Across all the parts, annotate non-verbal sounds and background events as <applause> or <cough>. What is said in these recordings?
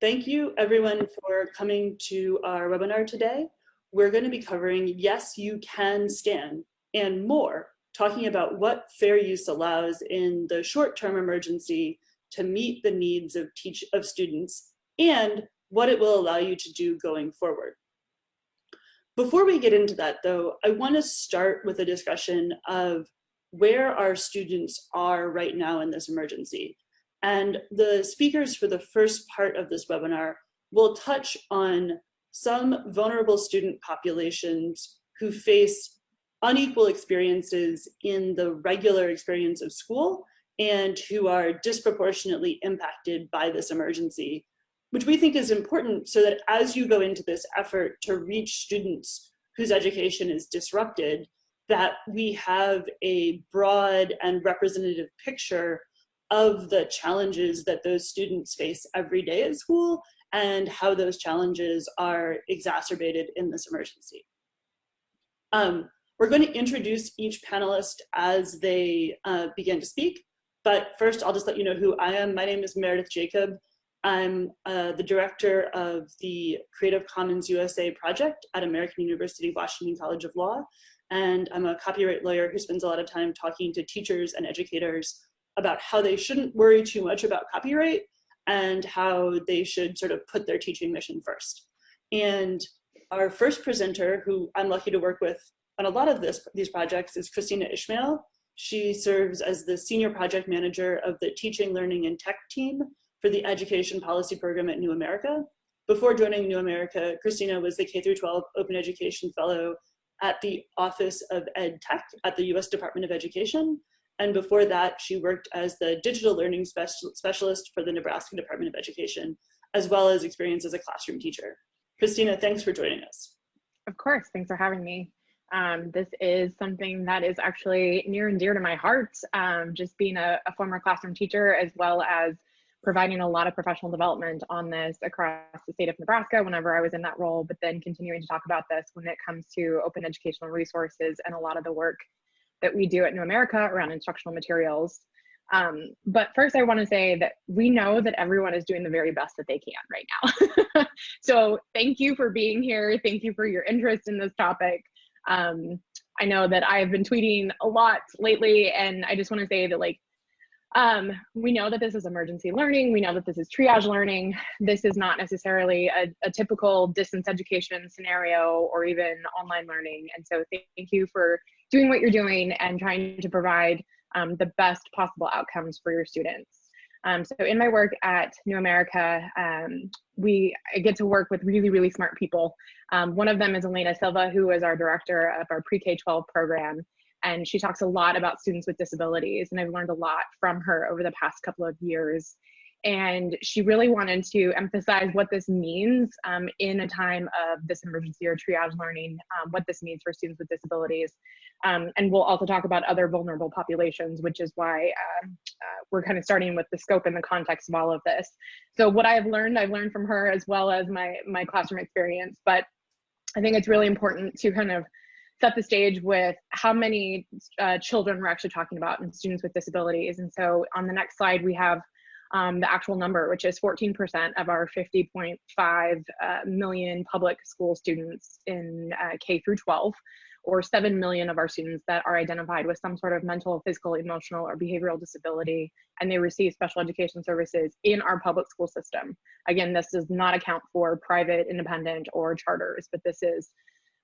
Thank you everyone for coming to our webinar today. We're going to be covering Yes, You Can Scan and more, talking about what fair use allows in the short-term emergency to meet the needs of, teach of students and what it will allow you to do going forward. Before we get into that though, I want to start with a discussion of where our students are right now in this emergency. And the speakers for the first part of this webinar will touch on some vulnerable student populations who face unequal experiences in the regular experience of school and who are disproportionately impacted by this emergency, which we think is important so that as you go into this effort to reach students whose education is disrupted, that we have a broad and representative picture of the challenges that those students face every day at school and how those challenges are exacerbated in this emergency. Um, we're going to introduce each panelist as they uh, begin to speak, but first I'll just let you know who I am. My name is Meredith Jacob. I'm uh, the director of the Creative Commons USA project at American University Washington College of Law, and I'm a copyright lawyer who spends a lot of time talking to teachers and educators about how they shouldn't worry too much about copyright and how they should sort of put their teaching mission first. And our first presenter, who I'm lucky to work with on a lot of this, these projects, is Kristina Ishmael. She serves as the Senior Project Manager of the Teaching, Learning, and Tech team for the Education Policy Program at New America. Before joining New America, Kristina was the K-12 Open Education Fellow at the Office of Ed Tech at the US Department of Education, and before that, she worked as the digital learning specialist for the Nebraska Department of Education, as well as experience as a classroom teacher. Kristina, thanks for joining us. Of course, thanks for having me. Um, this is something that is actually near and dear to my heart, um, just being a, a, former classroom teacher, as well as providing a lot of professional development on this across the state of Nebraska whenever I was in that role, but then continuing to talk about this when it comes to open educational resources and a lot of the work that we do at New America around instructional materials. Um, but first, I want to say that we know that everyone is doing the very best that they can right now. <laughs> so thank you for being here. Thank you for your interest in this topic. Um, I know that I've been tweeting a lot lately, and I just want to say that like um, we know that this is emergency learning. We know that this is triage learning. This is not necessarily a, a, typical distance education scenario or even online learning. And so thank you for doing what you're doing and trying to provide um, the best possible outcomes for your students. Um, so in my work at New America, um, we I get to work with really, really smart people. Um, one of them is Elena Silva, who is our director of our pre-K-12 program and she talks a lot about students with disabilities and i've learned a lot from her over the past couple of years and she really wanted to emphasize what this means um, in a time of this emergency or triage learning um, what this means for students with disabilities um, and we'll also talk about other vulnerable populations which is why uh, uh, we're kind of starting with the scope and the context of all of this so what i've learned i've learned from her as well as my my classroom experience but i think it's really important to kind of set the stage with how many uh, children we're actually talking about and students with disabilities. And so on the next slide, we have um, the actual number, which is 14% of our 50.5 uh, million public school students in uh, K through 12, or 7 million of our students that are identified with some sort of mental, physical, emotional, or behavioral disability, and they receive special education services in our public school system. Again, this does not account for private, independent, or charters, but this is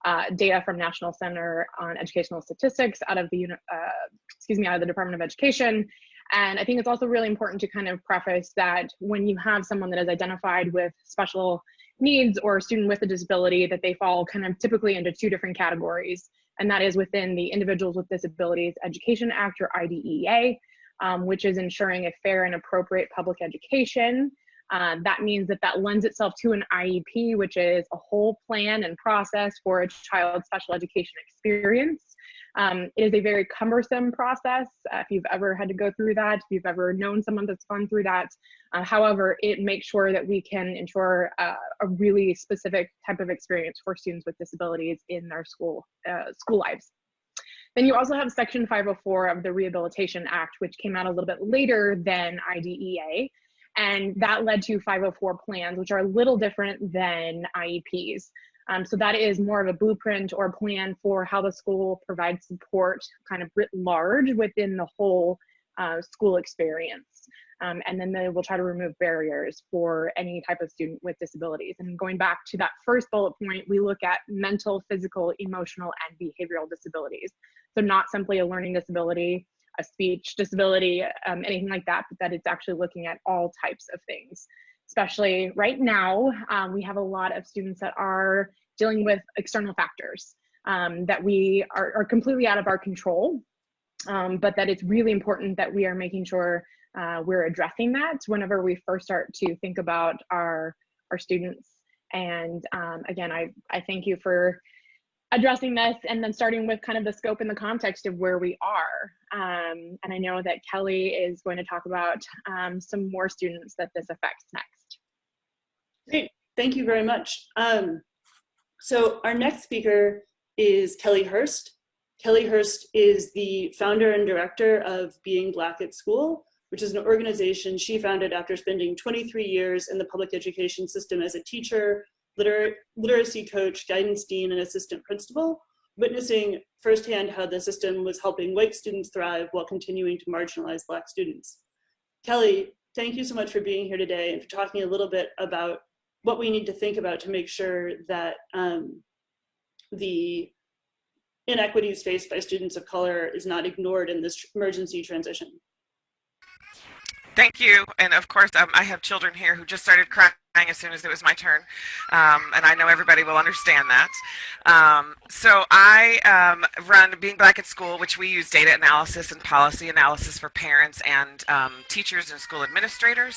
uh, data from National Center on Educational Statistics out of the, uh, excuse me, out of the Department of Education. And I think it's also really important to kind of preface that when you have someone that is identified with special needs or a student with a disability, that they fall kind of typically into two different categories. And that is within the Individuals with Disabilities Education Act or IDEA, um, which is ensuring a fair and appropriate public education uh, that means that that lends itself to an IEP, which is a whole plan and process for a child's special education experience. Um, it is a very cumbersome process. Uh, if you've ever had to go through that, if you've ever known someone that's gone through that. Uh, however, it makes sure that we can ensure uh, a really specific type of experience for students with disabilities in their school, uh, school lives. Then you also have Section 504 of the Rehabilitation Act, which came out a little bit later than IDEA. And that led to 504 plans, which are a little different than IEPs. Um, so that is more of a blueprint or plan for how the school provides support kind of writ large within the whole uh, school experience. Um, and then they will try to remove barriers for any type of student with disabilities. And going back to that first bullet point, we look at mental, physical, emotional, and behavioral disabilities. So not simply a learning disability, a speech disability, um, anything like that, but that it's actually looking at all types of things. Especially right now, um, we have a lot of students that are dealing with external factors um, that we are, are, completely out of our control, um, but that it's really important that we are making sure uh, we're addressing that whenever we first start to think about our our students. And um, again, I, I thank you for addressing this and then starting with kind of the scope and the context of where we are. Um, and I know that Kelly is going to talk about um, some more students that this affects next. Great, thank you very much. Um, so our next speaker is Kelly Hurst. Kelly Hurst is the founder and director of Being Black at School, which is an organization she founded after spending 23 years in the public education system as a teacher, liter literacy coach, guidance dean, and assistant principal, witnessing firsthand how the system was helping white students thrive while continuing to marginalize Black students. Kelly, thank you so much for being here today and for talking a little bit about what we need to think about to make sure that um, the inequities faced by students of color is not ignored in this emergency transition. Thank you. And of course, um, I have children here who just started crying as soon as it was my turn. Um, and I know everybody will understand that. Um, so I um, run Being Black at School, which we use data analysis and policy analysis for parents and um, teachers and school administrators.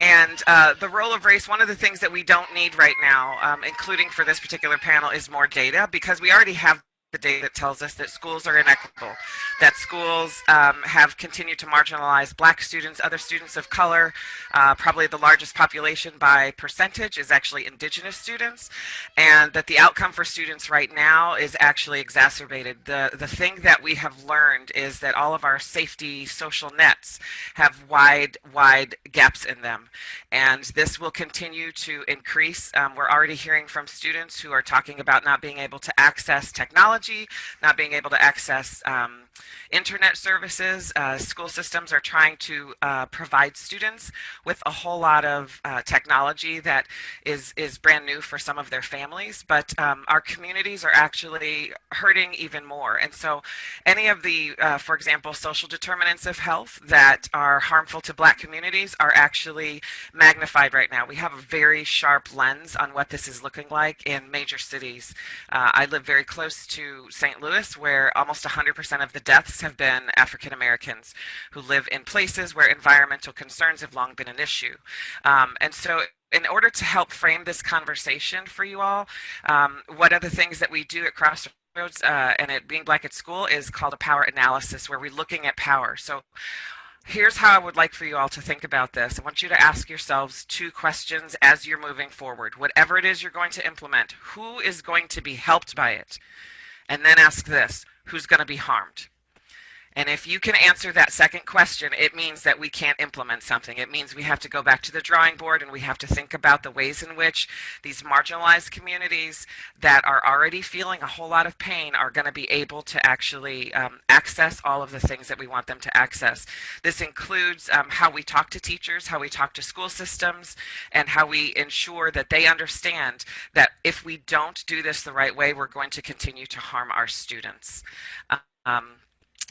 And uh, the role of race, one of the things that we don't need right now, um, including for this particular panel, is more data because we already have the data that tells us that schools are inequitable, that schools um, have continued to marginalize black students, other students of color. Uh, probably the largest population by percentage is actually indigenous students, and that the outcome for students right now is actually exacerbated. The, the thing that we have learned is that all of our safety social nets have wide, wide gaps in them. And this will continue to increase. Um, we're already hearing from students who are talking about not being able to access technology technology, not being able to access um, internet services. Uh, school systems are trying to uh, provide students with a whole lot of uh, technology that is, is brand new for some of their families, but um, our communities are actually hurting even more. And so any of the, uh, for example, social determinants of health that are harmful to black communities are actually magnified right now. We have a very sharp lens on what this is looking like in major cities. Uh, I live very close to St. Louis where almost 100% of the deaths have been African Americans who live in places where environmental concerns have long been an issue. Um, and so in order to help frame this conversation for you all, um, one of the things that we do at Crossroads uh, and at Being Black at School is called a power analysis where we're looking at power. So here's how I would like for you all to think about this. I want you to ask yourselves two questions as you're moving forward. Whatever it is you're going to implement, who is going to be helped by it? And then ask this, who's going to be harmed? And if you can answer that second question, it means that we can't implement something. It means we have to go back to the drawing board and we have to think about the ways in which these marginalized communities that are already feeling a whole lot of pain are going to be able to actually um, access all of the things that we want them to access. This includes um, how we talk to teachers, how we talk to school systems, and how we ensure that they understand that if we don't do this the right way, we're going to continue to harm our students. Um,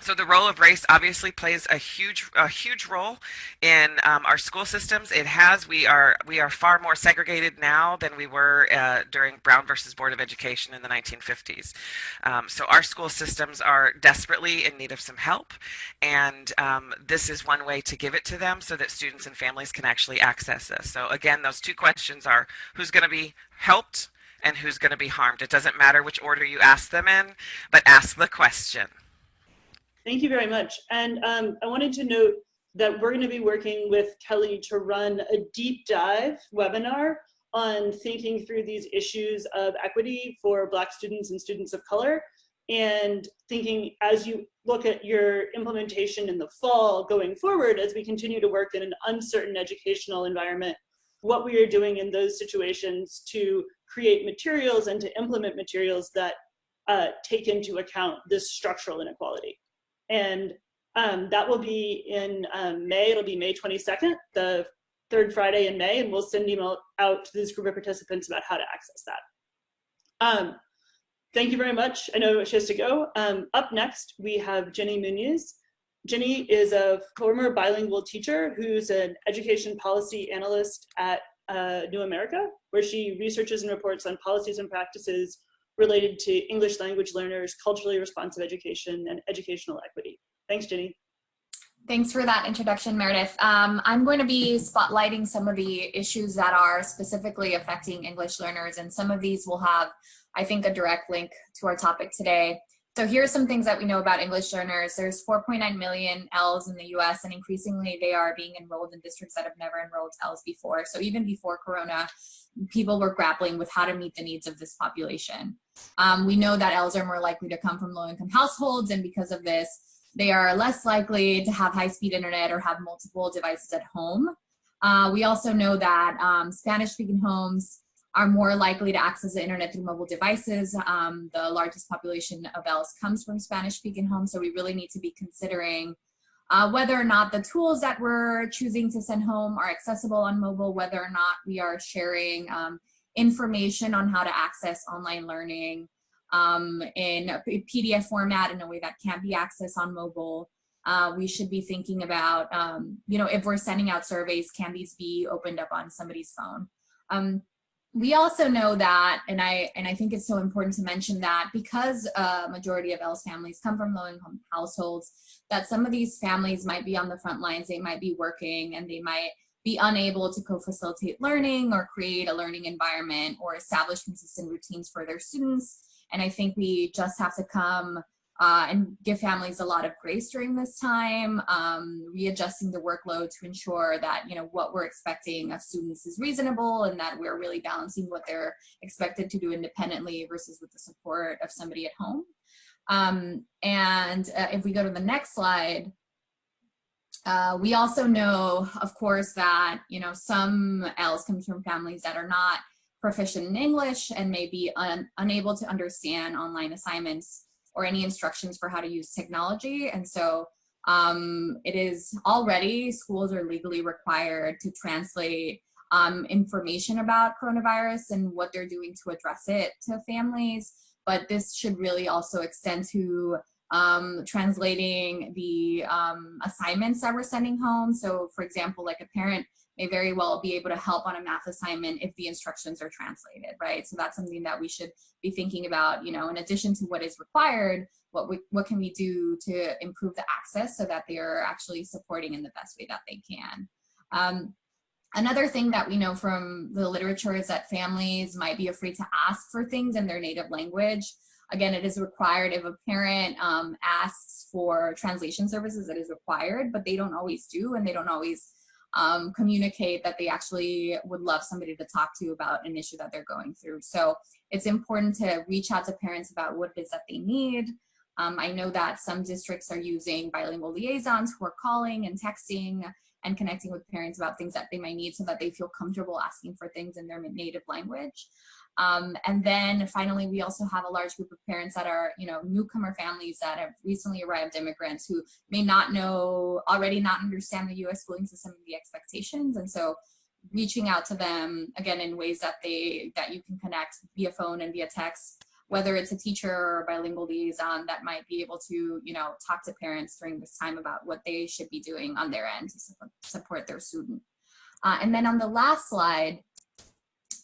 so the role of race obviously plays a huge a huge role in um, our school systems. It has. We are we are far more segregated now than we were uh, during brown versus board of education in the 1950s um, so our school systems are desperately in need of some help and um, this is one way to give it to them so that students and families can actually access this. So again those two questions are who's going to be helped and who's going to be harmed. It doesn't matter which order you ask them in but ask the question Thank you very much. And um, I wanted to note that we're going to be working with Kelly to run a deep dive webinar on thinking through these issues of equity for Black students and students of color. and thinking as you look at your implementation in the fall going forward as we continue to work in an uncertain educational environment, what we are doing in those situations to create materials and to implement materials that uh, take into account this structural inequality. And um, that will be in um, May, it'll be May 22nd, the third Friday in May, and we'll send email out to this group of participants about how to access that. Um, thank you very much. I know she has to go. Um, up next, we have Jenny Muniz. Jenny is a former bilingual teacher who's an education policy analyst at uh, New America, where she researches and reports on policies and practices related to English language learners, culturally responsive education, and educational equity. Thanks, Jenny. Thanks for that introduction, Meredith. Um, I'm going to be spotlighting some of the issues that are specifically affecting English learners, and some of these will have, I think, a direct link to our topic today. So here are some things that we know about English learners. There's 4.9 million ELLs in the US, and increasingly they are being enrolled in districts that have never enrolled ELLs before. So even before Corona, people were grappling with how to meet the needs of this population. Um, we know that ELLs are more likely to come from low-income households, and because of this, they are less likely to have high-speed internet or have multiple devices at home. Uh, we also know that um, Spanish-speaking homes are more likely to access the internet through mobile devices. Um, the largest population of ELLs comes from Spanish-speaking homes, so we really need to be considering uh, whether or not the tools that we're choosing to send home are accessible on mobile, whether or not we are sharing um, information on how to access online learning, um, in a PDF format in a way that can't be accessed on mobile. Uh, we should be thinking about, um, you know, if we're sending out surveys, can these be opened up on somebody's phone? Um, we also know that, and I and I think it's so important to mention that because a majority of ELLs families come from low-income households, that some of these families might be on the front lines, they might be working, and they might be unable to co-facilitate learning or create a learning environment or establish consistent routines for their students. And I think we just have to come uh, and give families a lot of grace during this time, um, readjusting the workload to ensure that, you know, what we're expecting of students is reasonable and that we're really balancing what they're expected to do independently versus with the support of somebody at home. Um, and uh, if we go to the next slide, uh, we also know, of course, that, you know, some ELLs come from families that are not proficient in English and may be un unable to understand online assignments or any instructions for how to use technology. And so um, it is already, schools are legally required to translate um, information about coronavirus and what they're doing to address it to families. But this should really also extend to um, translating the um, assignments that we're sending home. So for example, like a parent may very well be able to help on a math assignment if the instructions are translated, right? So that's something that we should be thinking about, you know, in addition to what is required, what, we, what can we do to improve the access so that they are actually supporting in the best way that they can. Um, another thing that we know from the literature is that families might be afraid to ask for things in their native language. Again, it is required if a parent um, asks for translation services, it is required, but they don't always do and they don't always um, communicate that they actually would love somebody to talk to about an issue that they're going through. So it's important to reach out to parents about what it is that they need. Um, I know that some districts are using bilingual liaisons who are calling and texting and connecting with parents about things that they might need so that they feel comfortable asking for things in their native language. Um, and then finally, we also have a large group of parents that are, you know, newcomer families that have recently arrived immigrants who may not know, already not understand the US schooling system and the expectations. And so reaching out to them, again, in ways that they, that you can connect via phone and via text, whether it's a teacher or bilingual liaison that might be able to, you know, talk to parents during this time about what they should be doing on their end to support their student. Uh, and then on the last slide,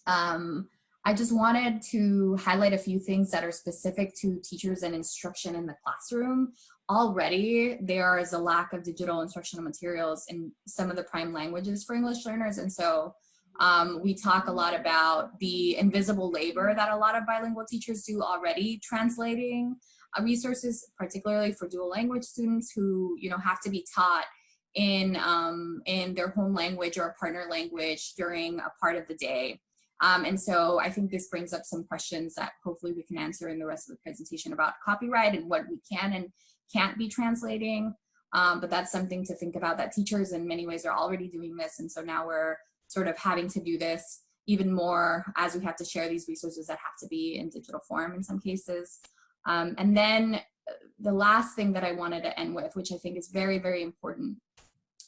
um, I just wanted to highlight a few things that are specific to teachers and instruction in the classroom. Already, there is a lack of digital instructional materials in some of the prime languages for English learners. And so um, we talk a lot about the invisible labor that a lot of bilingual teachers do already translating uh, resources, particularly for dual language students who you know have to be taught in um, in their home language or partner language during a part of the day. Um, and so I think this brings up some questions that hopefully we can answer in the rest of the presentation about copyright and what we can and can't be translating. Um, but that's something to think about that teachers in many ways are already doing this. And so now we're sort of having to do this even more as we have to share these resources that have to be in digital form in some cases. Um, and then uh, the last thing that I wanted to end with, which I think is very, very important,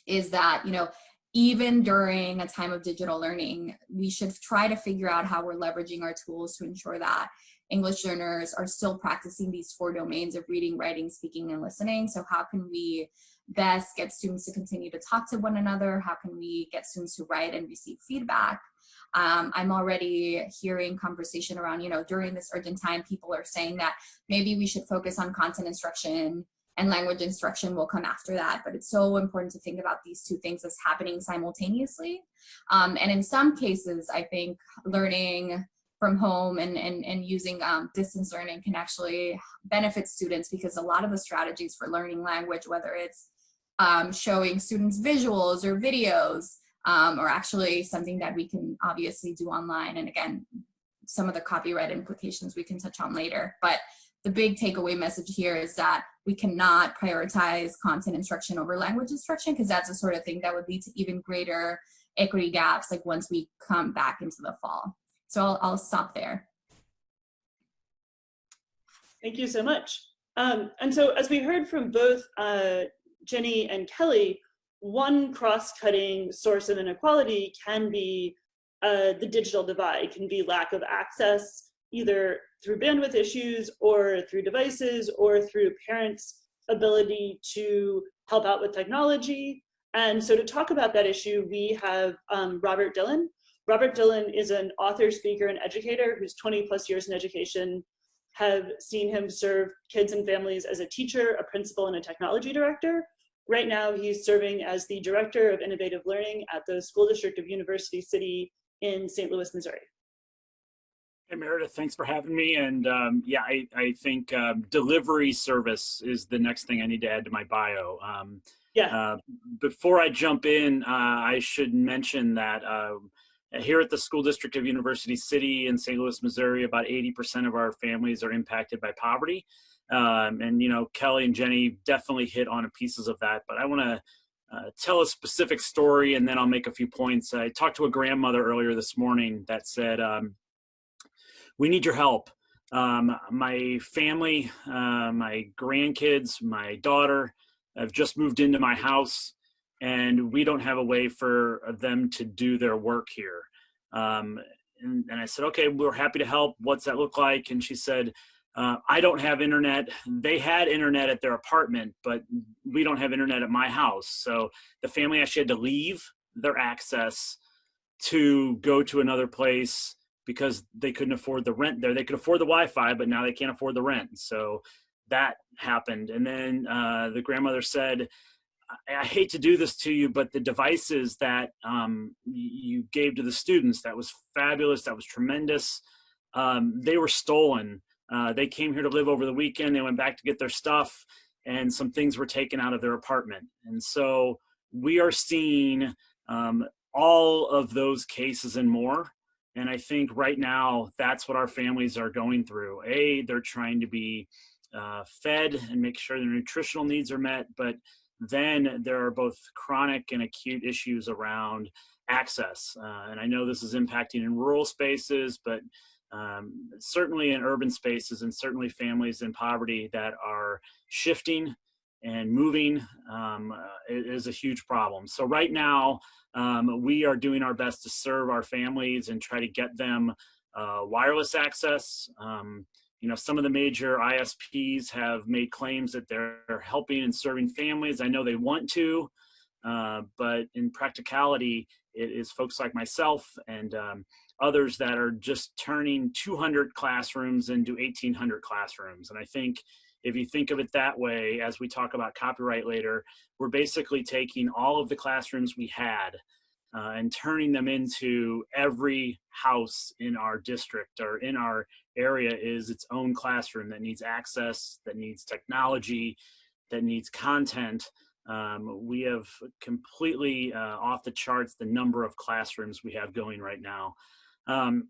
is that, you know, even during a time of digital learning, we should try to figure out how we're leveraging our tools to ensure that English learners are still practicing these four domains of reading, writing, speaking, and listening. So how can we best get students to continue to talk to one another? How can we get students to write and receive feedback? Um, I'm already hearing conversation around, you know, during this urgent time, people are saying that maybe we should focus on content instruction and language instruction will come after that. But it's so important to think about these two things as happening simultaneously. Um, and in some cases, I think learning from home and, and, and using um, distance learning can actually benefit students because a lot of the strategies for learning language, whether it's um, showing students visuals or videos, um, or actually something that we can obviously do online. And again, some of the copyright implications we can touch on later. But the big takeaway message here is that we cannot prioritize content instruction over language instruction because that's the sort of thing that would lead to even greater equity gaps like once we come back into the fall. So I'll, I'll stop there. Thank you so much. Um, and so as we heard from both uh, Jenny and Kelly, one cross-cutting source of inequality can be uh, the digital divide, can be lack of access either through bandwidth issues or through devices or through parents' ability to help out with technology. And so to talk about that issue, we have um, Robert Dillon. Robert Dillon is an author, speaker, and educator who's 20 plus years in education, have seen him serve kids and families as a teacher, a principal, and a technology director. Right now, he's serving as the Director of Innovative Learning at the School District of University City in St. Louis, Missouri. Hey, Meredith, thanks for having me. And um, yeah, I, I think um, delivery service is the next thing I need to add to my bio. Um, yeah. Uh, before I jump in, uh, I should mention that uh, here at the School District of University City in St. Louis, Missouri, about 80% of our families are impacted by poverty. Um, and, you know, Kelly and Jenny definitely hit on pieces of that, but I want to uh, tell a specific story and then I'll make a few points. I talked to a grandmother earlier this morning that said, um, we need your help. Um, my family, uh, my grandkids, my daughter have just moved into my house and we don't have a way for them to do their work here. Um, and, and, I said, okay, we're happy to help. What's that look like? And she said, uh, I don't have internet. They had internet at their apartment, but we don't have internet at my house. So the family actually had to leave their access to go to another place because they couldn't afford the rent there. They could afford the Wi-Fi, but now they can't afford the rent. So that happened. And then uh, the grandmother said, I, I, hate to do this to you, but the devices that um, you gave to the students, that was fabulous. That was tremendous. Um, they were stolen. Uh, they came here to live over the weekend. They went back to get their stuff and some things were taken out of their apartment. And so we are seeing um, all of those cases and more. And I think right now that's what our families are going through. A, they're trying to be uh, fed and make sure their nutritional needs are met, but then there are both chronic and acute issues around access. Uh, and I know this is impacting in rural spaces, but um, certainly in urban spaces and certainly families in poverty that are shifting and moving um, uh, is a huge problem. So right now, um, we are doing our best to serve our families and try to get them uh, wireless access. Um, you know, some of the major ISPs have made claims that they're helping and serving families. I know they want to, uh, but in practicality, it is folks like myself and um, others that are just turning 200 classrooms into 1800 classrooms. And I think if you think of it that way, as we talk about copyright later, we're basically taking all of the classrooms we had uh, and turning them into every house in our district or in our area is its own classroom that needs access, that needs technology, that needs content. Um, we have completely uh, off the charts the number of classrooms we have going right now. Um,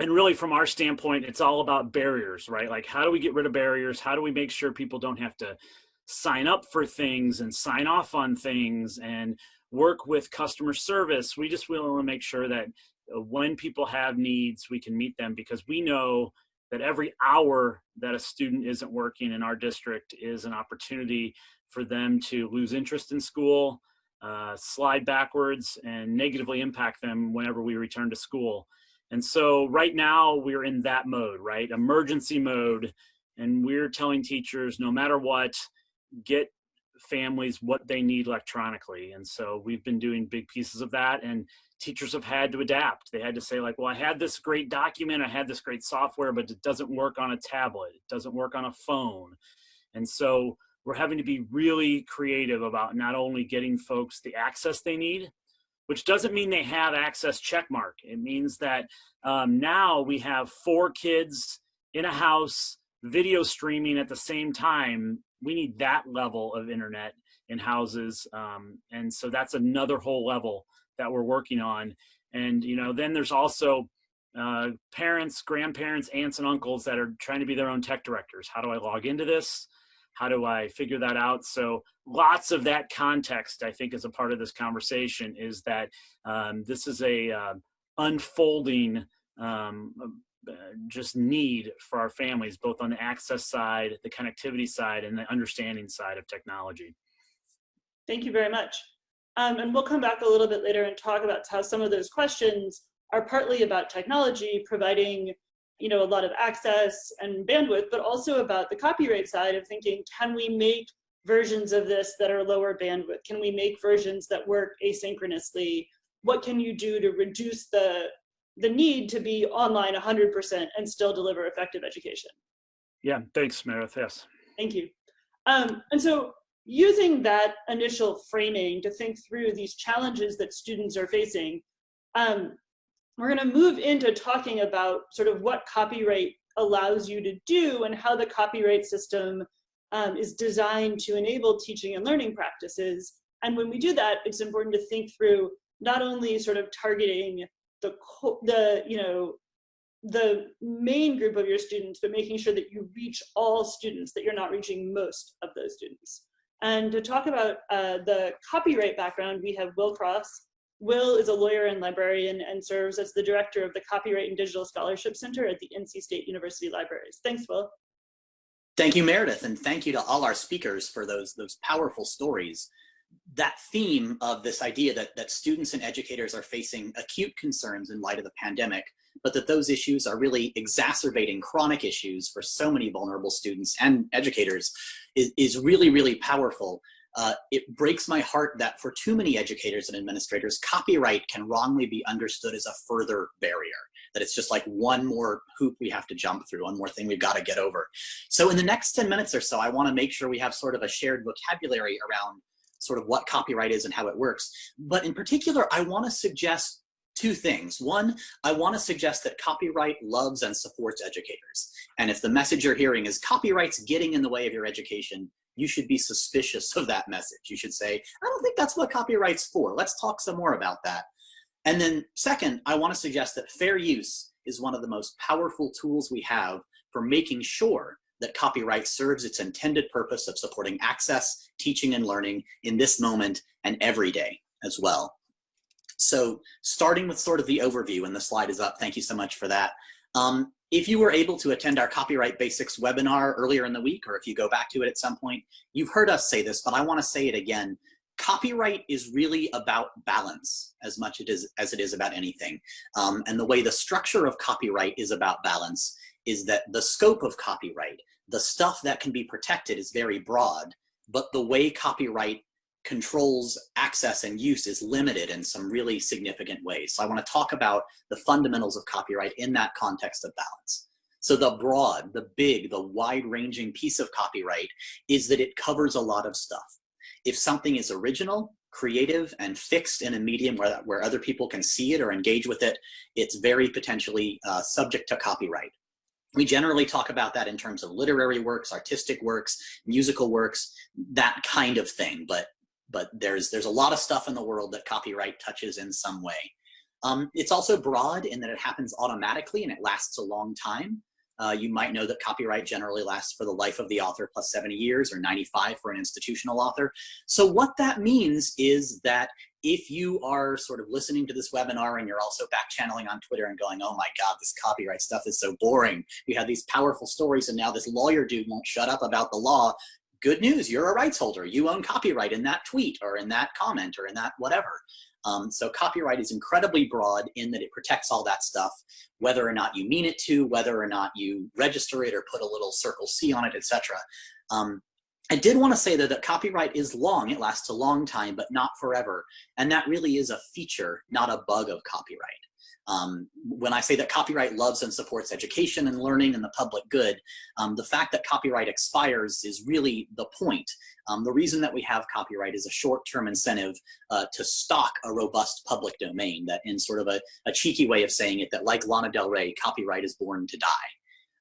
and really from our standpoint, it's all about barriers, right? Like how do we get rid of barriers? How do we make sure people don't have to sign up for things and sign off on things and work with customer service? We just want to make sure that uh, when people have needs, we can meet them because we know that every hour that a student isn't working in our district is an opportunity for them to lose interest in school, uh, slide backwards, and negatively impact them whenever we return to school. And so right now we're in that mode, right? Emergency mode. And we're telling teachers, no matter what, get families what they need electronically. And so we've been doing big pieces of that and teachers have had to adapt. They had to say like, well, I had this great document, I had this great software, but it doesn't work on a tablet. It doesn't work on a phone. And so we're having to be really creative about not only getting folks the access they need, which doesn't mean they have access checkmark. It means that um, now we have four kids in a house video streaming at the same time we need that level of internet in houses. Um, and so that's another whole level that we're working on. And, you know, then there's also uh, parents, grandparents, aunts and uncles that are trying to be their own tech directors. How do I log into this? How do I figure that out? So lots of that context, I think, is a part of this conversation is that um, this is a uh, unfolding um, uh, just need for our families, both on the access side, the connectivity side, and the understanding side of technology. Thank you very much. Um, and we'll come back a little bit later and talk about how some of those questions are partly about technology, providing you know, a lot of access and bandwidth, but also about the copyright side of thinking, can we make versions of this that are lower bandwidth? Can we make versions that work asynchronously? What can you do to reduce the the need to be online 100% and still deliver effective education. Yeah, thanks, Meredith, yes. Thank you. Um, and so using that initial framing to think through these challenges that students are facing, um, we're gonna move into talking about sort of what copyright allows you to do and how the copyright system um, is designed to enable teaching and learning practices. And when we do that, it's important to think through not only sort of targeting the, the you know, the main group of your students, but making sure that you reach all students, that you're not reaching most of those students. And to talk about uh, the copyright background, we have Will Cross. Will is a lawyer and librarian and serves as the director of the Copyright and Digital Scholarship Center at the NC State University Libraries. Thanks, Will. Thank you, Meredith, and thank you to all our speakers for those, those powerful stories that theme of this idea that, that students and educators are facing acute concerns in light of the pandemic, but that those issues are really exacerbating chronic issues for so many vulnerable students and educators is, is really, really powerful. Uh, it breaks my heart that for too many educators and administrators, copyright can wrongly be understood as a further barrier, that it's just like one more hoop we have to jump through, one more thing we've got to get over. So in the next 10 minutes or so, I want to make sure we have sort of a shared vocabulary around sort of what copyright is and how it works. But in particular, I want to suggest two things. One, I want to suggest that copyright loves and supports educators. And if the message you're hearing is copyright's getting in the way of your education, you should be suspicious of that message. You should say, I don't think that's what copyright's for. Let's talk some more about that. And then second, I want to suggest that fair use is one of the most powerful tools we have for making sure that copyright serves its intended purpose of supporting access, teaching and learning in this moment and every day as well. So starting with sort of the overview, and the slide is up, thank you so much for that. Um, if you were able to attend our Copyright Basics webinar earlier in the week, or if you go back to it at some point, you've heard us say this, but I wanna say it again. Copyright is really about balance as much it is, as it is about anything. Um, and the way the structure of copyright is about balance is that the scope of copyright, the stuff that can be protected is very broad, but the way copyright controls access and use is limited in some really significant ways. So I want to talk about the fundamentals of copyright in that context of balance. So the broad, the big, the wide-ranging piece of copyright is that it covers a lot of stuff. If something is original, creative, and fixed in a medium where, where other people can see it or engage with it, it's very potentially uh, subject to copyright. We generally talk about that in terms of literary works, artistic works, musical works, that kind of thing. But but there's there's a lot of stuff in the world that copyright touches in some way. Um, it's also broad in that it happens automatically and it lasts a long time. Uh, you might know that copyright generally lasts for the life of the author plus 70 years or 95 for an institutional author. So what that means is that if you are sort of listening to this webinar and you're also back channeling on Twitter and going, oh my God, this copyright stuff is so boring. We have these powerful stories and now this lawyer dude won't shut up about the law. Good news, you're a rights holder. You own copyright in that tweet or in that comment or in that whatever. Um, so copyright is incredibly broad in that it protects all that stuff, whether or not you mean it to, whether or not you register it or put a little circle C on it, etc. Um, I did want to say though that copyright is long, it lasts a long time, but not forever. And that really is a feature, not a bug of copyright. Um, when I say that copyright loves and supports education and learning and the public good, um, the fact that copyright expires is really the point. Um, the reason that we have copyright is a short-term incentive uh, to stock a robust public domain that in sort of a, a, cheeky way of saying it, that like Lana Del Rey, copyright is born to die.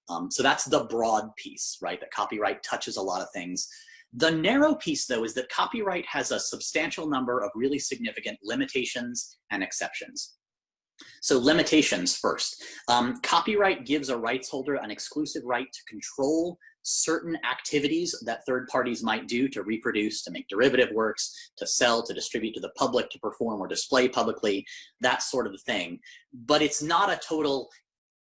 Um, so that's the broad piece, right? That copyright touches a lot of things. The narrow piece, though, is that copyright has a substantial number of really significant limitations and exceptions. So limitations first. Um, copyright gives a rights holder an exclusive right to control certain activities that third parties might do to reproduce, to make derivative works, to sell, to distribute to the public, to perform or display publicly, that sort of thing. But it's not a total,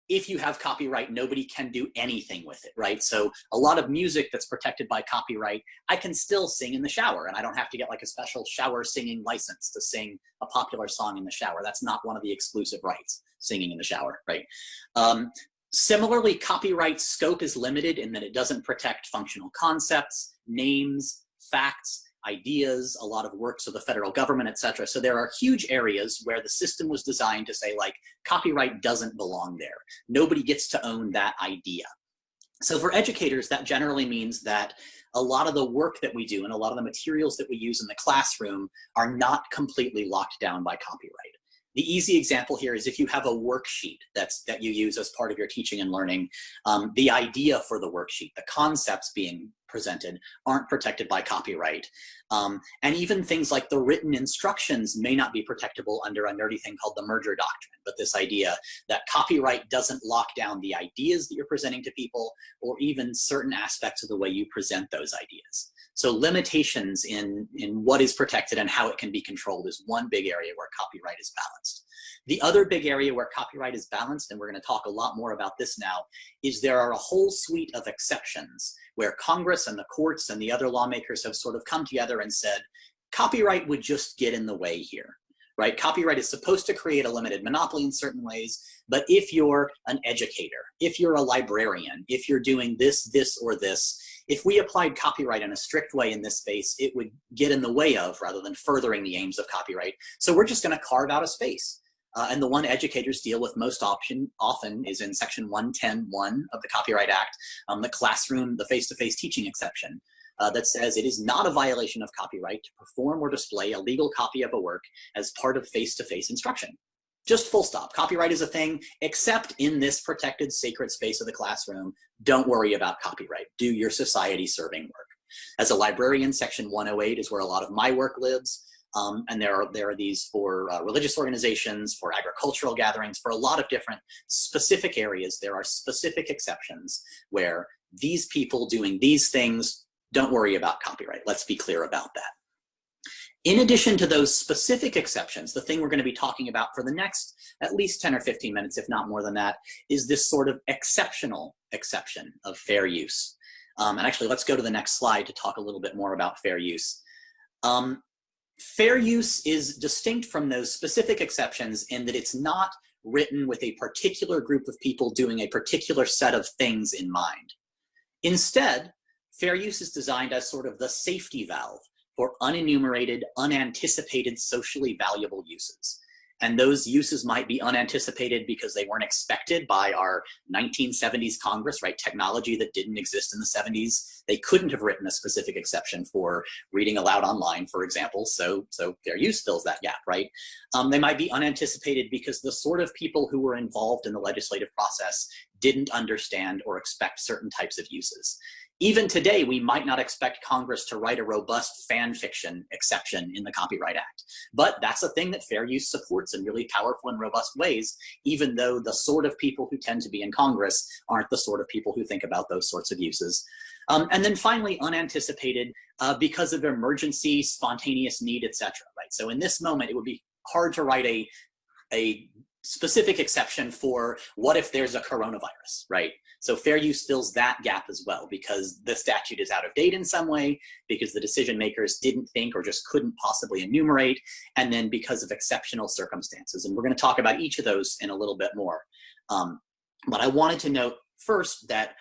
if you have copyright, nobody can do anything with it, right? So a lot of music that's protected by copyright, I can still sing in the shower and I don't have to get like a special shower singing license to sing a popular song in the shower. That's not one of the exclusive rights, singing in the shower, right? Um, similarly, copyright scope is limited in that it doesn't protect functional concepts, names, facts, ideas, a lot of works of the federal government, etc. So there are huge areas where the system was designed to say like, copyright doesn't belong there. Nobody gets to own that idea. So for educators, that generally means that a lot of the work that we do and a lot of the materials that we use in the classroom are not completely locked down by copyright. The easy example here is if you have a worksheet that's that you use as part of your teaching and learning, um, the idea for the worksheet, the concepts being presented aren't protected by copyright. Um, and even things like the written instructions may not be protectable under a nerdy thing called the merger doctrine, but this idea that copyright doesn't lock down the ideas that you're presenting to people or even certain aspects of the way you present those ideas. So limitations in, in what is protected and how it can be controlled is one big area where copyright is balanced. The other big area where copyright is balanced, and we're gonna talk a lot more about this now, is there are a whole suite of exceptions where Congress and the courts and the other lawmakers have sort of come together and said, copyright would just get in the way here right? Copyright is supposed to create a limited monopoly in certain ways, but if you're an educator, if you're a librarian, if you're doing this, this, or this, if we applied copyright in a strict way in this space, it would get in the way of rather than furthering the aims of copyright. So we're just gonna carve out a space. Uh, and the one educators deal with most option, often is in section 110.1 of the Copyright Act, um, the classroom, the face-to-face -face teaching exception. Uh, that says it is not a violation of copyright to perform or display a legal copy of a work as part of face-to-face -face instruction. Just full stop. Copyright is a thing, except in this protected sacred space of the classroom. Don't worry about copyright. Do your society serving work. As a librarian, section 108 is where a lot of my work lives. Um, and there are, there are these for uh, religious organizations, for agricultural gatherings, for a lot of different specific areas. There are specific exceptions where these people doing these things, don't worry about copyright. Let's be clear about that. In addition to those specific exceptions, the thing we're going to be talking about for the next at least 10 or 15 minutes, if not more than that, is this sort of exceptional exception of fair use. Um, and actually, let's go to the next slide to talk a little bit more about fair use. Um, fair use is distinct from those specific exceptions in that it's not written with a particular group of people doing a particular set of things in mind. Instead, fair use is designed as sort of the safety valve for unenumerated, unanticipated socially valuable uses. And those uses might be unanticipated because they weren't expected by our 1970s Congress, right? Technology that didn't exist in the 70s. They couldn't have written a specific exception for reading aloud online, for example. So, so fair use fills that gap, right? Um, they might be unanticipated because the sort of people who were involved in the legislative process didn't understand or expect certain types of uses. Even today, we might not expect Congress to write a robust fan fiction exception in the Copyright Act. But that's a thing that fair use supports in really powerful and robust ways, even though the sort of people who tend to be in Congress aren't the sort of people who think about those sorts of uses. Um, and then finally, unanticipated uh, because of emergency, spontaneous need, etc. Right. So in this moment, it would be hard to write a a specific exception for what if there's a coronavirus, right? So fair use fills that gap as well because the statute is out of date in some way, because the decision makers didn't think or just couldn't possibly enumerate, and then because of exceptional circumstances. And we're gonna talk about each of those in a little bit more. Um, but I wanted to note first that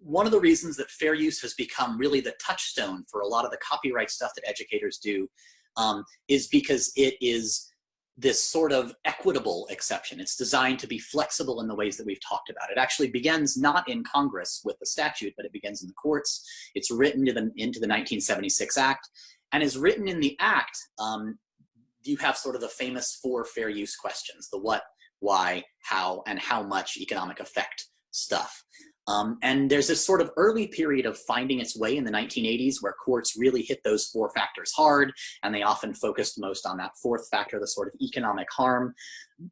one of the reasons that fair use has become really the touchstone for a lot of the copyright stuff that educators do um, is because it is this sort of equitable exception. It's designed to be flexible in the ways that we've talked about. It actually begins not in Congress with the statute, but it begins in the courts. It's written the, into the 1976 Act and is written in the Act. Um, you have sort of the famous four fair use questions, the what, why, how, and how much economic effect stuff. Um, and there's this sort of early period of finding its way in the 1980s where courts really hit those four factors hard, and they often focused most on that fourth factor, the sort of economic harm.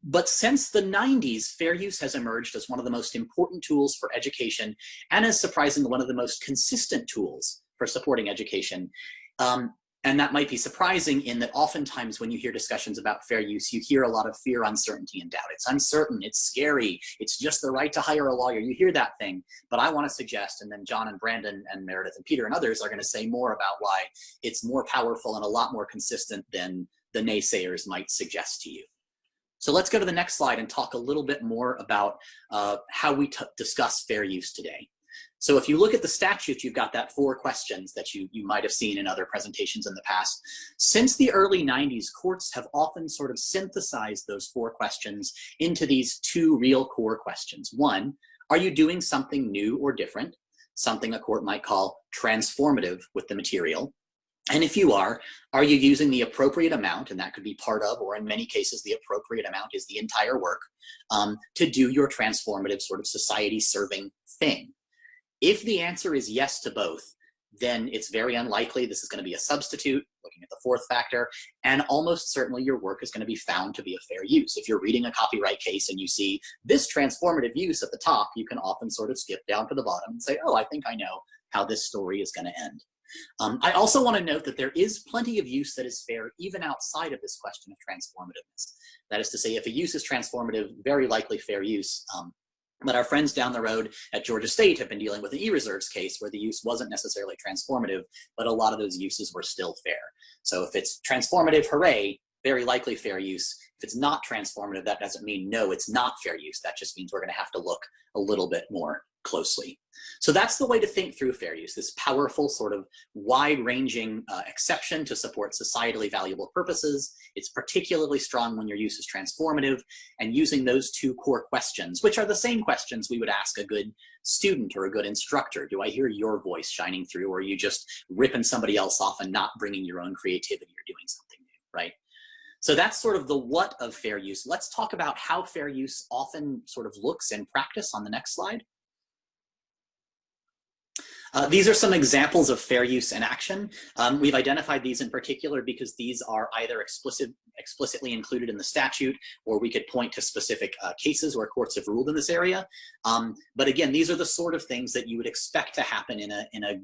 But since the 90s, fair use has emerged as one of the most important tools for education, and as surprisingly one of the most consistent tools for supporting education. Um, and that might be surprising in that oftentimes when you hear discussions about fair use, you hear a lot of fear, uncertainty, and doubt. It's uncertain, it's scary, it's just the right to hire a lawyer. You hear that thing, but I wanna suggest, and then John and Brandon and Meredith and Peter and others are gonna say more about why it's more powerful and a lot more consistent than the naysayers might suggest to you. So let's go to the next slide and talk a little bit more about uh, how we discuss fair use today. So if you look at the statute, you've got that four questions that you, you might have seen in other presentations in the past. Since the early 90s, courts have often sort of synthesized those four questions into these two real core questions. One, are you doing something new or different? Something a court might call transformative with the material. And if you are, are you using the appropriate amount, and that could be part of, or in many cases, the appropriate amount is the entire work, um, to do your transformative sort of society serving thing? If the answer is yes to both, then it's very unlikely this is going to be a substitute, looking at the fourth factor, and almost certainly your work is going to be found to be a fair use. If you're reading a copyright case and you see this transformative use at the top, you can often sort of skip down to the bottom and say, oh, I think I know how this story is going to end. Um, I also want to note that there is plenty of use that is fair even outside of this question of transformativeness. That is to say, if a use is transformative, very likely fair use, um, but our friends down the road at Georgia State have been dealing with an e-reserves case where the use wasn't necessarily transformative, but a lot of those uses were still fair. So if it's transformative, hooray, very likely fair use. If it's not transformative, that doesn't mean no, it's not fair use. That just means we're gonna have to look a little bit more closely. So that's the way to think through fair use, this powerful sort of wide-ranging uh, exception to support societally valuable purposes. It's particularly strong when your use is transformative and using those two core questions, which are the same questions we would ask a good student or a good instructor. Do I hear your voice shining through or are you just ripping somebody else off and not bringing your own creativity or doing something new, right? So that's sort of the what of fair use. Let's talk about how fair use often sort of looks in practice on the next slide. Uh, these are some examples of fair use in action. Um, we've identified these in particular because these are either explicit, explicitly included in the statute or we could point to specific uh, cases where courts have ruled in this area. Um, but again, these are the sort of things that you would expect to happen in a, in a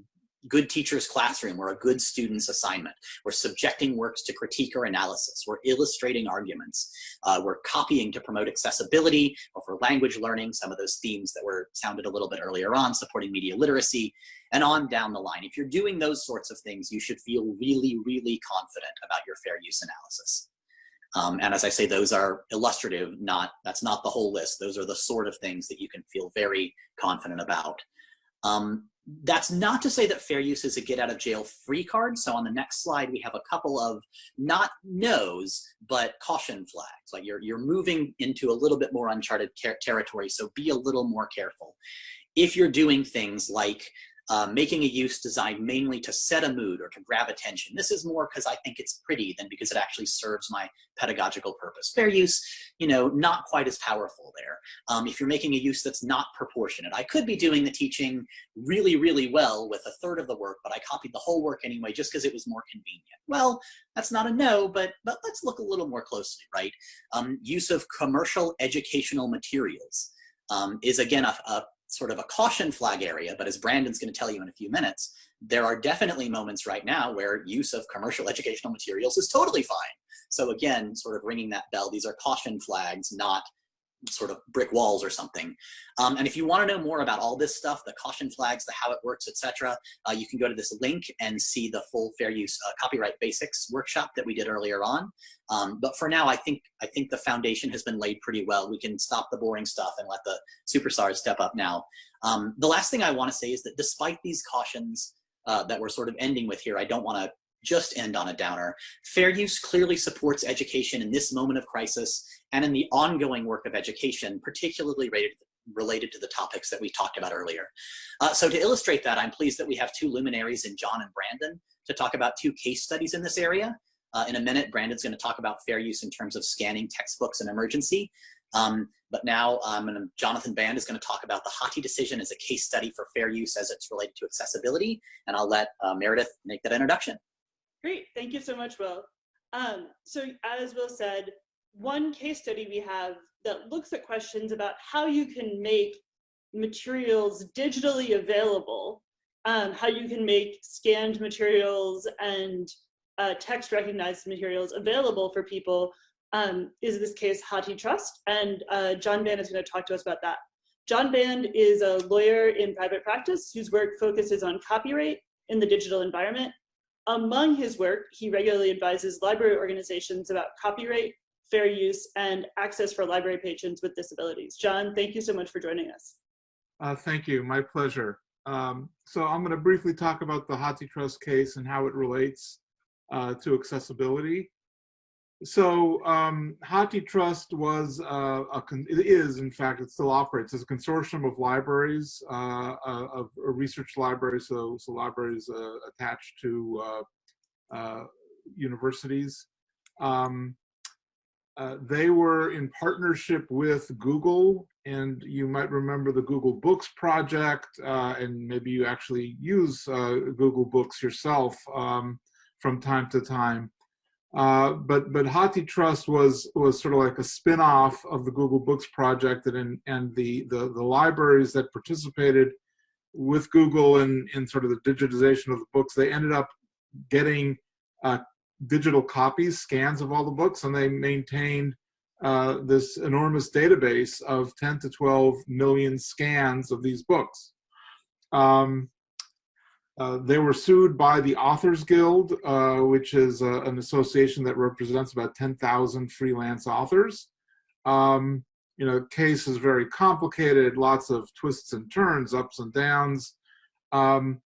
good teacher's classroom or a good student's assignment. We're subjecting works to critique or analysis. We're illustrating arguments. Uh, we're copying to promote accessibility or for language learning, some of those themes that were sounded a little bit earlier on, supporting media literacy, and on down the line. If you're doing those sorts of things, you should feel really, really confident about your fair use analysis. Um, and as I say, those are illustrative, not, that's not the whole list. Those are the sort of things that you can feel very confident about. Um, that's not to say that fair use is a get out of jail free card. So on the next slide, we have a couple of not no's, but caution flags. Like you're, you're moving into a little bit more uncharted territory. So be a little more careful. If you're doing things like uh, making a use designed mainly to set a mood or to grab attention. This is more because I think it's pretty than because it actually serves my pedagogical purpose. Fair use, you know, not quite as powerful there. Um, if you're making a use that's not proportionate, I could be doing the teaching really, really well with a third of the work, but I copied the whole work anyway just because it was more convenient. Well, that's not a no, but, but let's look a little more closely, right? Um, use of commercial educational materials um, is again a, a sort of a caution flag area, but as Brandon's going to tell you in a few minutes, there are definitely moments right now where use of commercial <laughs> educational materials is totally fine. So again, sort of ringing that bell, these are caution flags, not sort of brick walls or something. Um, and if you want to know more about all this stuff, the caution flags, the how it works, etc., uh, you can go to this link and see the full fair use uh, copyright basics workshop that we did earlier on. Um, but for now, I think I think the foundation has been laid pretty well. We can stop the boring stuff and let the superstars step up now. Um, the last thing I want to say is that despite these cautions uh, that we're sort of ending with here, I don't want to just end on a downer. Fair use clearly supports education in this moment of crisis and in the ongoing work of education, particularly related, related to the topics that we talked about earlier. Uh, so to illustrate that, I'm pleased that we have two luminaries in John and Brandon to talk about two case studies in this area. Uh, in a minute, Brandon's going to talk about fair use in terms of scanning textbooks in emergency. Um, but now um, Jonathan Band is going to talk about the Hathi decision as a case study for fair use as it's related to accessibility. And I'll let uh, Meredith make that introduction. Great, thank you so much, Will. Um, so as Will said, one case study we have that looks at questions about how you can make materials digitally available, um, how you can make scanned materials and uh, text recognized materials available for people um, is this case HathiTrust, and uh, John Band is going to talk to us about that. John Band is a lawyer in private practice whose work focuses on copyright in the digital environment. Among his work, he regularly advises library organizations about copyright, fair use, and access for library patrons with disabilities. John, thank you so much for joining us. Uh, thank you, my pleasure. Um, so I'm going to briefly talk about the HathiTrust case and how it relates uh, to accessibility. So um, HathiTrust was uh, a it is in fact it still operates as a consortium of libraries uh, uh of research libraries so so libraries uh, attached to uh, uh, universities. Um, they were in partnership with Google and you might remember the Google Books project and maybe you actually use Google Books yourself um, from time to time. Uh, but but HathiTrust was was sort of like a spin-off of the Google Books project and and the, the the libraries that participated with Google in in sort of the digitization of the books they ended up getting uh, digital copies scans of all the books and they maintained uh, this enormous database of 10 to 12 million scans of these books. Um, uh, they were sued by the Authors Guild, uh, which is uh, an association that represents about 10,000 freelance authors. Um, you know, case is very complicated, lots of twists and turns, ups and downs. Um,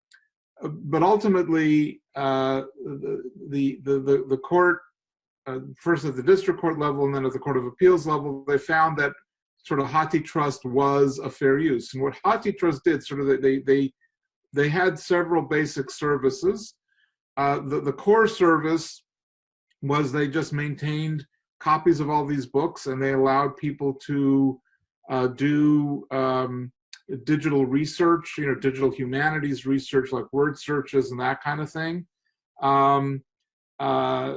but ultimately, uh, the, the, the, the, court, first at the district court level and then at the court of appeals level, they found that sort of HathiTrust was a fair use. And what HathiTrust did, sort of they, they they had several basic services. Uh, the, the core service was they just maintained copies of all these books and they allowed people to uh, do um, digital research, you know, digital humanities research like word searches and that kind of thing. Um, uh,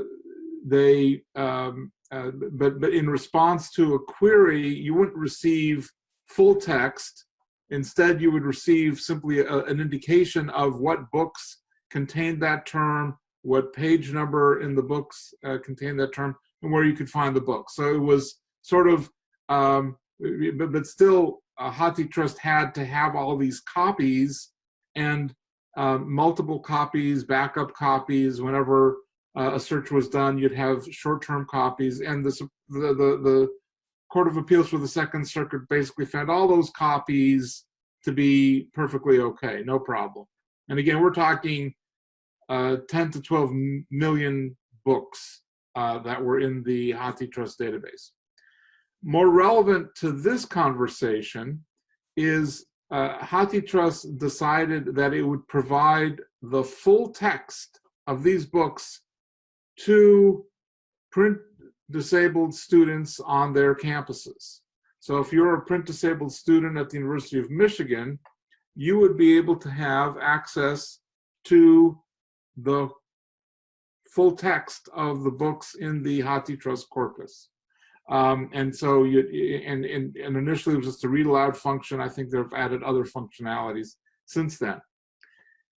they, um, uh, but, but in response to a query, you wouldn't receive full text Instead, you would receive simply a, an indication of what books contained that term, what page number in the books uh, contained that term, and where you could find the book. So it was sort of, um, but, but still, uh, HathiTrust had to have all these copies and uh, multiple copies, backup copies. Whenever uh, a search was done, you'd have short-term copies, and the the the Court of Appeals for the Second Circuit basically found all those copies to be perfectly okay, no problem. And again, we're talking uh, 10 to 12 million books uh, that were in the HathiTrust database. More relevant to this conversation is uh, HathiTrust decided that it would provide the full text of these books to print disabled students on their campuses. So if you're a print disabled student at the University of Michigan, you would be able to have access to the full text of the books in the HathiTrust corpus. Um, and so you, and, and, and initially it was just a read aloud function. I think they've added other functionalities since then.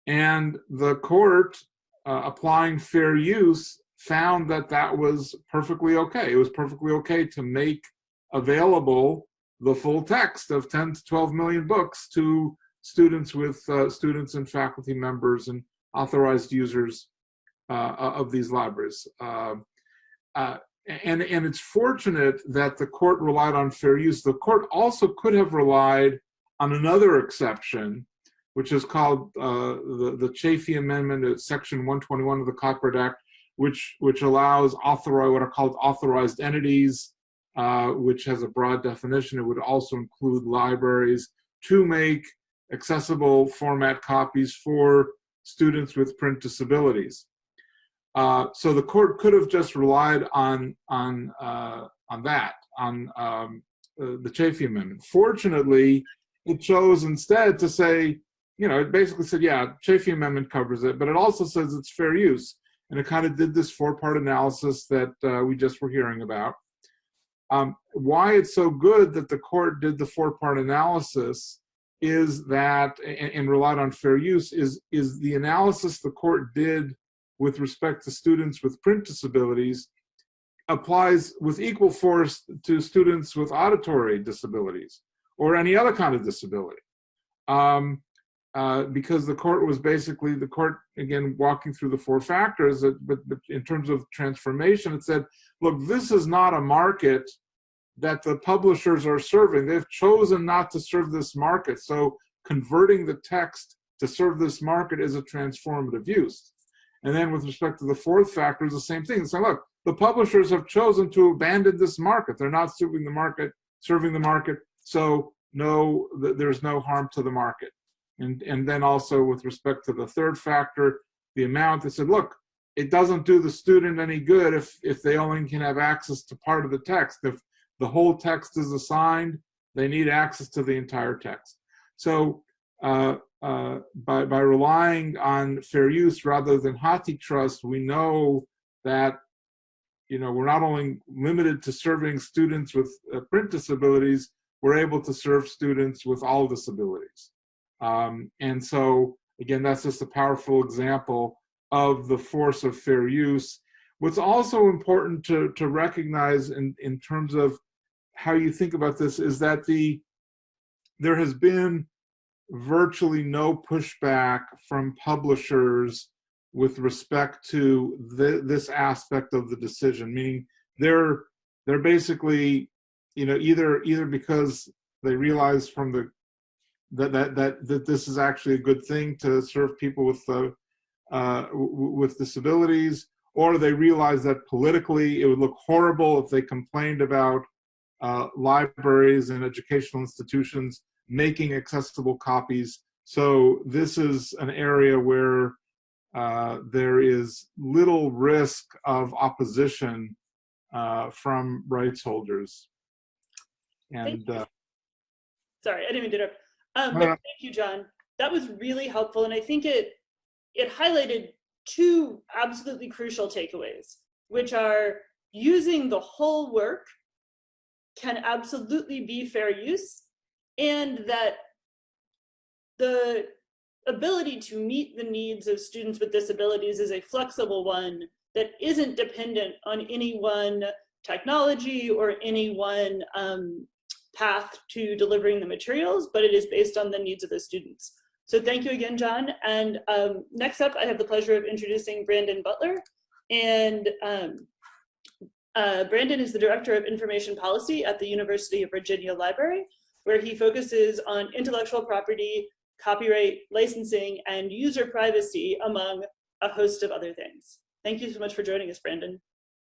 And the court uh, applying fair use found that that was perfectly okay. It was perfectly okay to make available the full text of 10 to 12 million books to students with uh, students and faculty members and authorized users uh, of these libraries. Um, uh, and, and it's fortunate that the court relied on fair use. The court also could have relied on another exception, which is called uh, the, the Chafee Amendment, uh, Section 121 of the Copyright Act, which, which allows authorized, what are called authorized entities, uh, which has a broad definition. It would also include libraries to make accessible format copies for students with print disabilities. Uh, so the court could have just relied on on uh, on that on um, uh, the Chafee Amendment. Fortunately, it chose instead to say, you know, it basically said, yeah, Chafee Amendment covers it, but it also says it's fair use, and it kind of did this four-part analysis that uh, we just were hearing about. Um, why it's so good that the court did the four-part analysis is that and, and relied on fair use is is the analysis the court did with respect to students with print disabilities applies with equal force to students with auditory disabilities or any other kind of disability. Um, uh, because the court was basically, the court, again, walking through the four factors, that, but, but in terms of transformation, it said, look, this is not a market that the publishers are serving. They've chosen not to serve this market. So converting the text to serve this market is a transformative use. And then with respect to the fourth factor is the same thing. So look, the publishers have chosen to abandon this market. They're not serving the market, serving the market. So no, there's no harm to the market. And, and then also with respect to the third factor, the amount, they said, look, it doesn't do the student any good if, if they only can have access to part of the text. If the whole text is assigned, they need access to the entire text. So uh, uh, by, by relying on fair use rather than HathiTrust, we know that you know, we're not only limited to serving students with uh, print disabilities, we're able to serve students with all disabilities. Um, and so, again, that's just a powerful example of the force of fair use. What's also important to, to recognize in, in terms of how you think about this is that the there has been virtually no pushback from publishers with respect to the, this aspect of the decision, meaning they're they're basically, you know, either either because they realize from the that that that that this is actually a good thing to serve people with uh, uh, with disabilities, or they realize that politically it would look horrible if they complained about uh, libraries and educational institutions making accessible copies. So this is an area where uh, there is little risk of opposition uh, from rights holders. And uh, sorry, I didn't mean to interrupt. Um, but thank you, John. That was really helpful, and I think it it highlighted two absolutely crucial takeaways, which are using the whole work can absolutely be fair use and that the ability to meet the needs of students with disabilities is a flexible one that isn't dependent on any one technology or any one um, path to delivering the materials, but it is based on the needs of the students. So thank you again, John. And um, next up, I have the pleasure of introducing Brandon Butler. And um, uh, Brandon is the Director of Information Policy at the University of Virginia Library where he focuses on intellectual property, copyright, licensing, and user privacy, among a host of other things. Thank you so much for joining us, Brandon.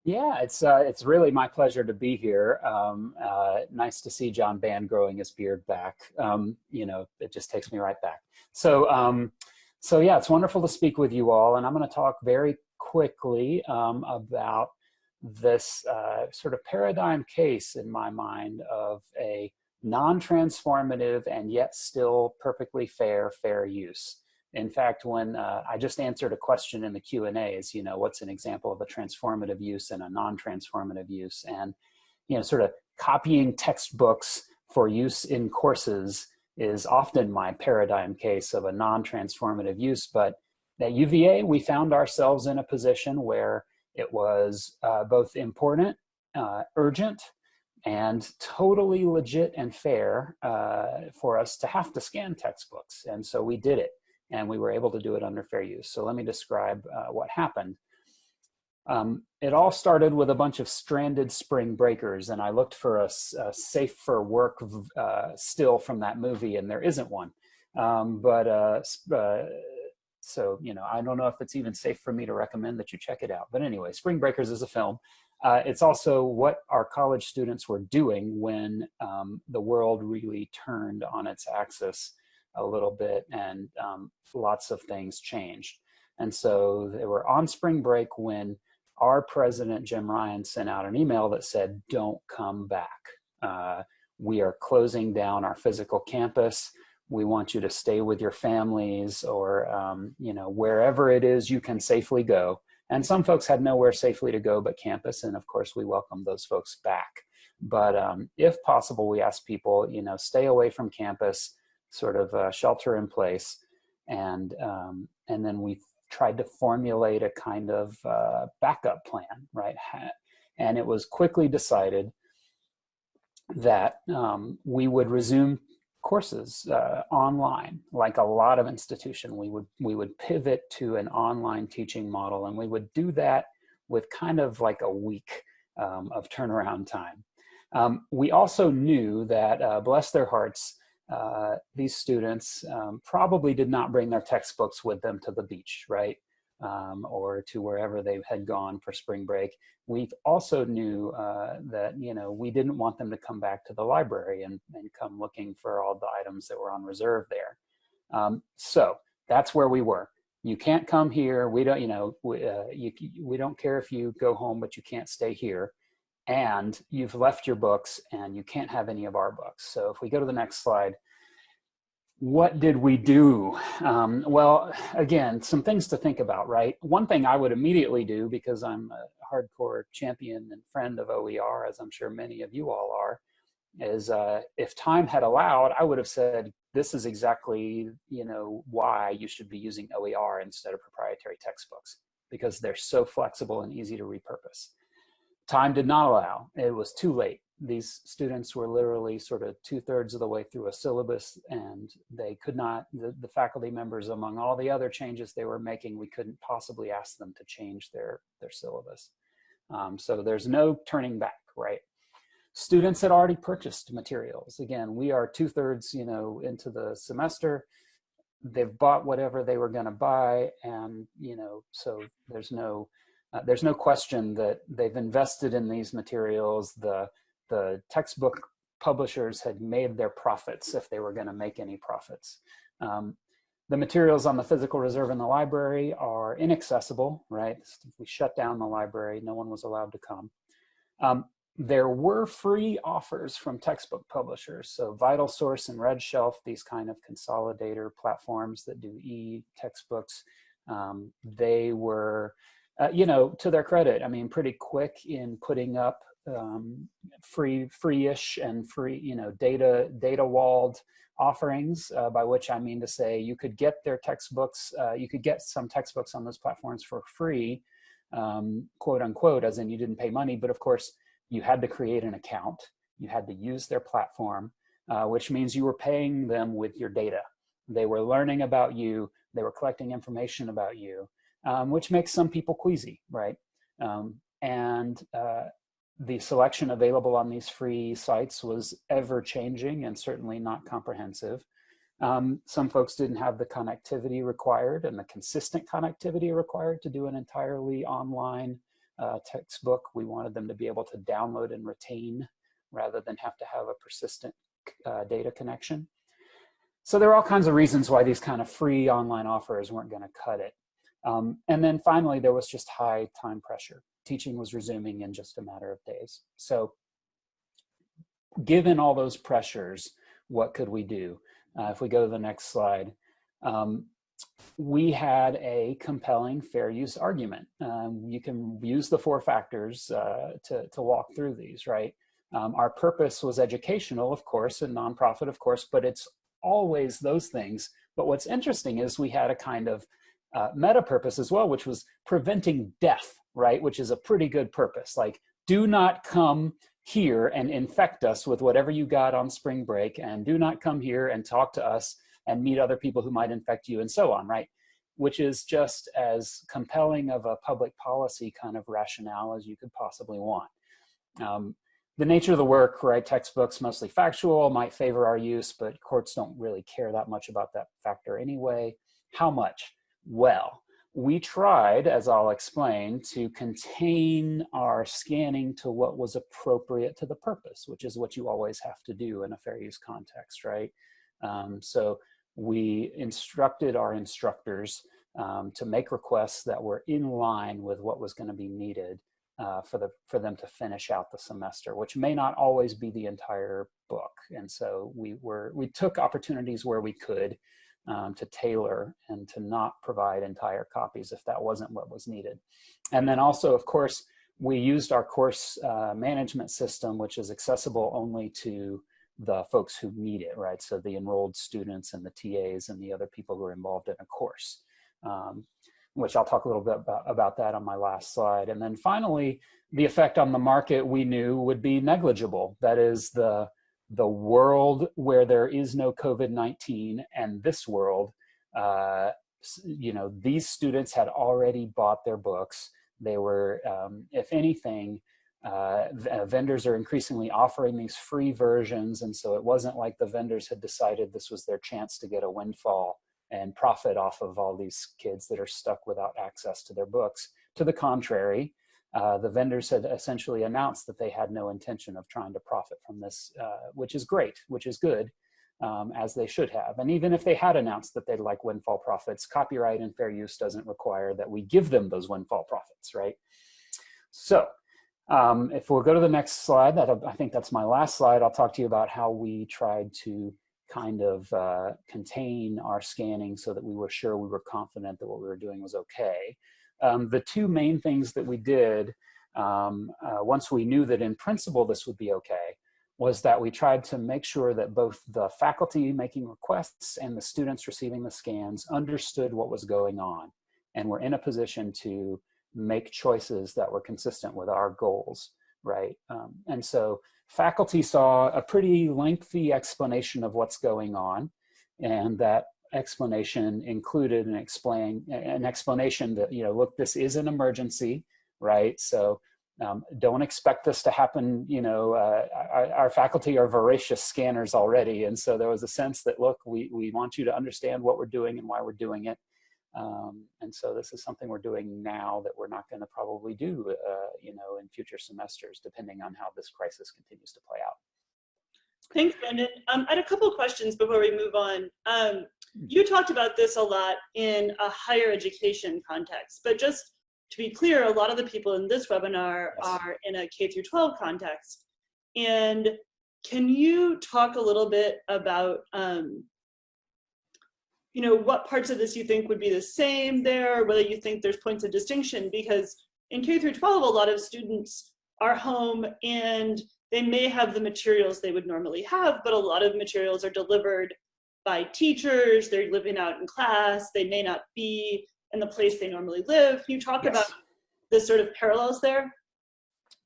Yeah, it's uh, it's really my pleasure to be here. Um, uh, nice to see John Band growing his beard back. Um, you know, it just takes me right back. So, um, so yeah, it's wonderful to speak with you all, and I'm going to talk very quickly um, about this uh, sort of paradigm case in my mind of a non-transformative and yet still perfectly fair fair use. In fact, when uh, I just answered a question in the Q&A is, you know, what's an example of a transformative use and a non-transformative use? And, you know, sort of copying textbooks for use in courses is often my paradigm case of a non-transformative use. But at UVA, we found ourselves in a position where it was uh, both important, uh, urgent, and totally legit and fair uh, for us to have to scan textbooks. And so we did it and we were able to do it under fair use. So let me describe uh, what happened. Um, it all started with a bunch of stranded spring breakers and I looked for a, a safe for work uh, still from that movie and there isn't one. Um, but uh, uh, so, you know, I don't know if it's even safe for me to recommend that you check it out. But anyway, Spring Breakers is a film. Uh, it's also what our college students were doing when um, the world really turned on its axis a little bit and um, lots of things changed. And so they were on spring break when our president, Jim Ryan, sent out an email that said, don't come back. Uh, we are closing down our physical campus. We want you to stay with your families or, um, you know, wherever it is you can safely go. And some folks had nowhere safely to go but campus. And of course, we welcome those folks back. But um, if possible, we ask people, you know, stay away from campus, sort of uh, shelter in place. And, um, and then we tried to formulate a kind of uh, backup plan, right? And it was quickly decided that um, we would resume courses uh, online, like a lot of institution. We would, we would pivot to an online teaching model and we would do that with kind of like a week um, of turnaround time. Um, we also knew that, uh, bless their hearts, uh, these students um, probably did not bring their textbooks with them to the beach, right? Um, or to wherever they had gone for spring break. We also knew uh, that, you know, we didn't want them to come back to the library and, and come looking for all the items that were on reserve there. Um, so that's where we were. You can't come here. We don't, you know, we, uh, you, we don't care if you go home, but you can't stay here and you've left your books and you can't have any of our books. So if we go to the next slide, what did we do? Um, well, again, some things to think about, right? One thing I would immediately do because I'm a hardcore champion and friend of OER, as I'm sure many of you all are, is uh, if time had allowed, I would have said, this is exactly, you know, why you should be using OER instead of proprietary textbooks because they're so flexible and easy to repurpose time did not allow. It was too late. These students were literally sort of two thirds of the way through a syllabus and they could not, the, the faculty members among all the other changes they were making, we couldn't possibly ask them to change their, their syllabus. Um, so there's no turning back, right? Students had already purchased materials. Again, we are two thirds, you know, into the semester. They've bought whatever they were gonna buy and, you know, so there's no, uh, there's no question that they've invested in these materials. The, the textbook publishers had made their profits if they were going to make any profits. Um, the materials on the physical reserve in the library are inaccessible, right? We shut down the library, no one was allowed to come. Um, there were free offers from textbook publishers. So VitalSource and RedShelf, these kind of consolidator platforms that do e-textbooks, um, they were uh, you know, to their credit, I mean, pretty quick in putting up um, free, free-ish and free, you know, data, data walled offerings, uh, by which I mean to say you could get their textbooks, uh, you could get some textbooks on those platforms for free, um, quote unquote, as in you didn't pay money, but of course you had to create an account, you had to use their platform, uh, which means you were paying them with your data. They were learning about you, they were collecting information about you, um, which makes some people queasy, right? Um, and uh, the selection available on these free sites was ever changing and certainly not comprehensive. Um, some folks didn't have the connectivity required and the consistent connectivity required to do an entirely online uh, textbook. We wanted them to be able to download and retain rather than have to have a persistent uh, data connection. So there are all kinds of reasons why these kind of free online offers weren't going to cut it. Um, and then finally, there was just high time pressure. Teaching was resuming in just a matter of days. So given all those pressures, what could we do? Uh, if we go to the next slide, um, we had a compelling fair use argument. Um, you can use the four factors uh, to, to walk through these, right? Um, our purpose was educational, of course, and nonprofit, of course, but it's always those things. But what's interesting is we had a kind of uh, meta purpose as well, which was preventing death, right? Which is a pretty good purpose. Like, do not come here and infect us with whatever you got on spring break, and do not come here and talk to us and meet other people who might infect you and so on, right? Which is just as compelling of a public policy kind of rationale as you could possibly want. Um, the nature of the work, right, textbooks mostly factual, might favor our use, but courts don't really care that much about that factor anyway. How much? Well, we tried, as I'll explain, to contain our scanning to what was appropriate to the purpose, which is what you always have to do in a fair use context, right? Um, so we instructed our instructors um, to make requests that were in line with what was going to be needed uh, for the for them to finish out the semester, which may not always be the entire book. And so we were we took opportunities where we could um, to tailor and to not provide entire copies if that wasn't what was needed. And then also, of course, we used our course uh, management system, which is accessible only to the folks who need it, right? So the enrolled students and the TAs and the other people who are involved in a course, um, which I'll talk a little bit about, about that on my last slide. And then finally, the effect on the market we knew would be negligible. That is the, the world where there is no COVID-19 and this world, uh, you know, these students had already bought their books. They were, um, if anything, uh, uh, vendors are increasingly offering these free versions. And so it wasn't like the vendors had decided this was their chance to get a windfall and profit off of all these kids that are stuck without access to their books. To the contrary, uh, the vendors had essentially announced that they had no intention of trying to profit from this, uh, which is great, which is good, um, as they should have. And even if they had announced that they'd like windfall profits, copyright and fair use doesn't require that we give them those windfall profits, right? So um, if we'll go to the next slide, that I think that's my last slide, I'll talk to you about how we tried to kind of uh, contain our scanning so that we were sure we were confident that what we were doing was okay. Um, the two main things that we did um, uh, once we knew that in principle this would be okay was that we tried to make sure that both the faculty making requests and the students receiving the scans understood what was going on and were in a position to make choices that were consistent with our goals, right? Um, and so faculty saw a pretty lengthy explanation of what's going on, and that explanation included and explain an explanation that you know look this is an emergency right? So um, don't expect this to happen you know uh, our, our, faculty are voracious scanners already. And so there was a sense that look we we want you to understand what we're doing and why we're doing it. Um, and so this is something we're doing now that we're not going to probably do, uh, you know, in future semesters, depending on how this crisis continues to play out. Thanks, Brendan. Um, I had a couple of questions before we move on. Um, you talked about this a lot in a higher education context, but just to be clear, a lot of the people in this webinar are in a K through 12 context. And can you talk a little bit about um, you know, what parts of this you think would be the same there, whether you think there's points of distinction, because in K through 12, a lot of students are home and they may have the materials they would normally have, but a lot of materials are delivered by teachers, they're living out in class, they may not be in the place they normally live. Can you talk yes. about the sort of parallels there?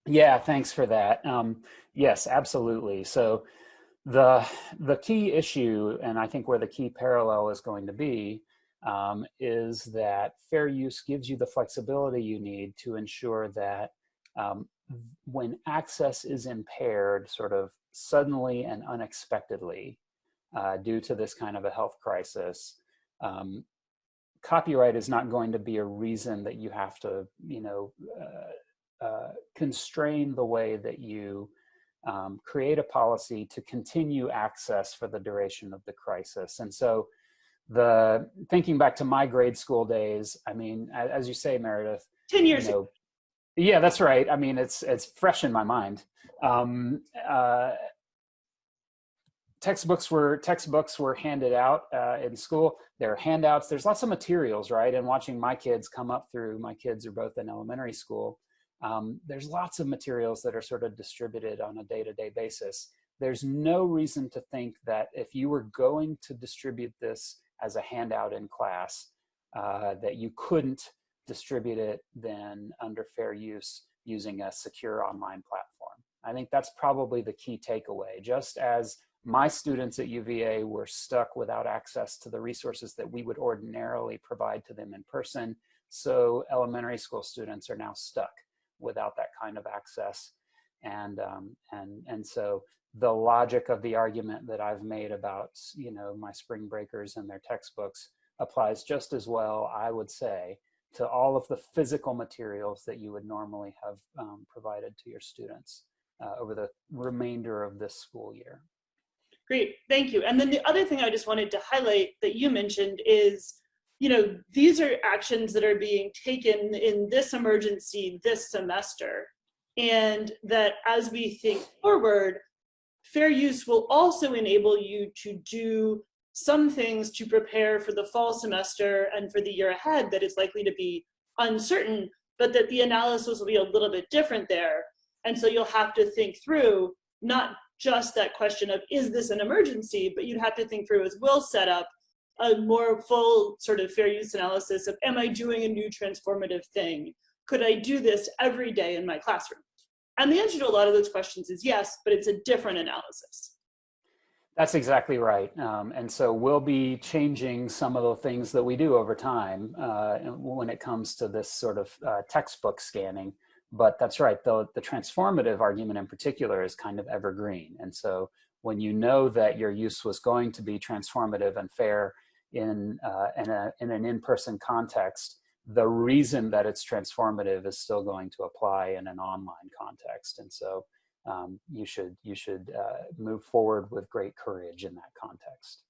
Yeah, thanks for that. Um, yes, absolutely. So the, the key issue, and I think where the key parallel is going to be, um, is that fair use gives you the flexibility you need to ensure that um, when access is impaired sort of suddenly and unexpectedly uh, due to this kind of a health crisis, um, copyright is not going to be a reason that you have to, you know, uh, uh, constrain the way that you um, create a policy to continue access for the duration of the crisis. And so the thinking back to my grade school days, I mean, as you say, Meredith, 10 years you know, yeah, that's right. I mean, it's it's fresh in my mind. Um, uh, textbooks were textbooks were handed out uh, in school. There are handouts. There's lots of materials, right? And watching my kids come up through, my kids are both in elementary school. Um, there's lots of materials that are sort of distributed on a day-to-day -day basis. There's no reason to think that if you were going to distribute this as a handout in class, uh, that you couldn't distribute it then under fair use using a secure online platform. I think that's probably the key takeaway. Just as my students at UVA were stuck without access to the resources that we would ordinarily provide to them in person, so elementary school students are now stuck without that kind of access. And, um, and, and so the logic of the argument that I've made about, you know, my spring breakers and their textbooks applies just as well, I would say, to all of the physical materials that you would normally have um, provided to your students uh, over the remainder of this school year. Great, thank you. And then the other thing I just wanted to highlight that you mentioned is, you know, these are actions that are being taken in this emergency this semester. And that as we think forward, fair use will also enable you to do some things to prepare for the fall semester and for the year ahead that is likely to be uncertain, but that the analysis will be a little bit different there. And so you'll have to think through not just that question of, is this an emergency, but you'd have to think through, as Will set up, a more full sort of fair use analysis of, am I doing a new transformative thing? Could I do this every day in my classroom? And the answer to a lot of those questions is yes, but it's a different analysis. That's exactly right. Um, and so we'll be changing some of the things that we do over time uh, when it comes to this sort of uh, textbook scanning. But that's right, the, the transformative argument in particular is kind of evergreen. And so when you know that your use was going to be transformative and fair in, uh, in, a, in an in-person context, the reason that it's transformative is still going to apply in an online context. And so um, you should you should uh, move forward with great courage in that context.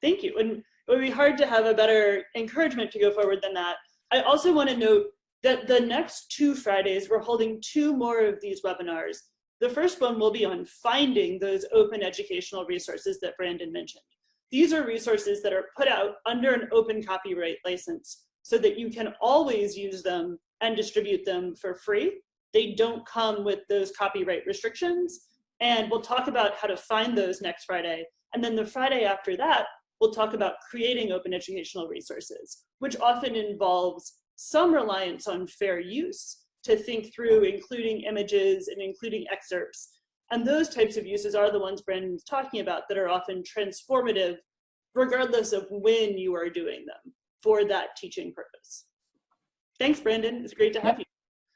Thank you. And it would be hard to have a better encouragement to go forward than that. I also want to note that the next two Fridays, we're holding two more of these webinars. The first one will be on finding those open educational resources that Brandon mentioned. These are resources that are put out under an open copyright license so that you can always use them and distribute them for free they don't come with those copyright restrictions. And we'll talk about how to find those next Friday. And then the Friday after that, we'll talk about creating open educational resources, which often involves some reliance on fair use to think through including images and including excerpts. And those types of uses are the ones Brandon's talking about that are often transformative, regardless of when you are doing them for that teaching purpose. Thanks, Brandon. It's great to have you.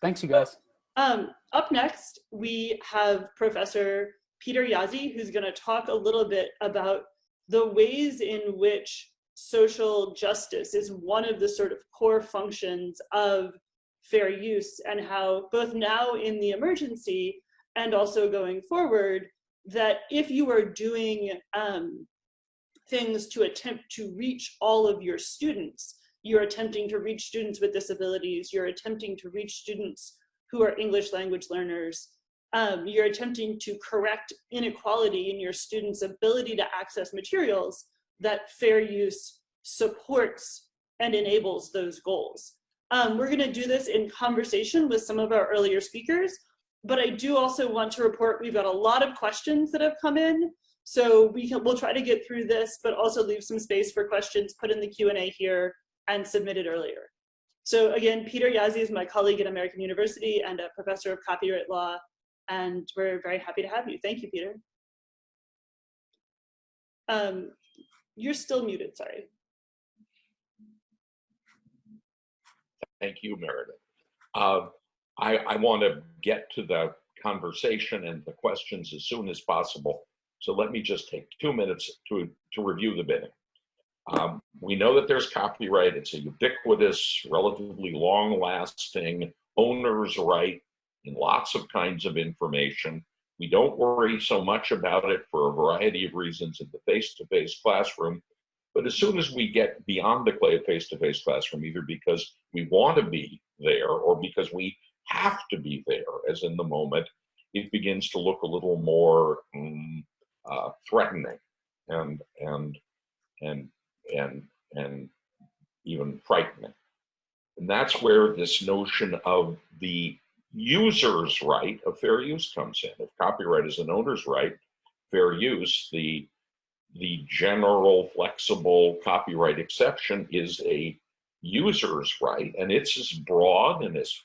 Thanks, you guys. Um, up next, we have Professor Peter Jaszi, who's going to talk a little bit about the ways in which social justice is one of the sort of core functions of fair use and how both now in the emergency and also going forward, that if you are doing um, things to attempt to reach all of your students, you're attempting to reach students with disabilities, you're attempting to reach students who are English language learners. Um, you're attempting to correct inequality in your students' ability to access materials that fair use supports and enables those goals. Um, we're gonna do this in conversation with some of our earlier speakers, but I do also want to report we've got a lot of questions that have come in. So we can, we'll try to get through this, but also leave some space for questions put in the Q&A here and submitted earlier. So again, Peter Jaszi is my colleague at American University and a professor of copyright law, and we're very happy to have you. Thank you, Peter. Um, you're still muted, sorry. Thank you, Meredith. Uh, I, I want to get to the conversation and the questions as soon as possible. So let me just take two minutes to, to review the bidding. Um, we know that there's copyright. It's a ubiquitous, relatively long lasting owner's right in lots of kinds of information. We don't worry so much about it for a variety of reasons in the face-to-face classroom. But as soon as we get beyond the clay face-to-face classroom, either because we want to be there or because we have to be there, as in the moment, it begins to look a little more um, uh, threatening and and and and and even frightening. And that's where this notion of the user's right of fair use comes in. If copyright is an owner's right, fair use, the the general flexible copyright exception is a user's right, and it's as broad and as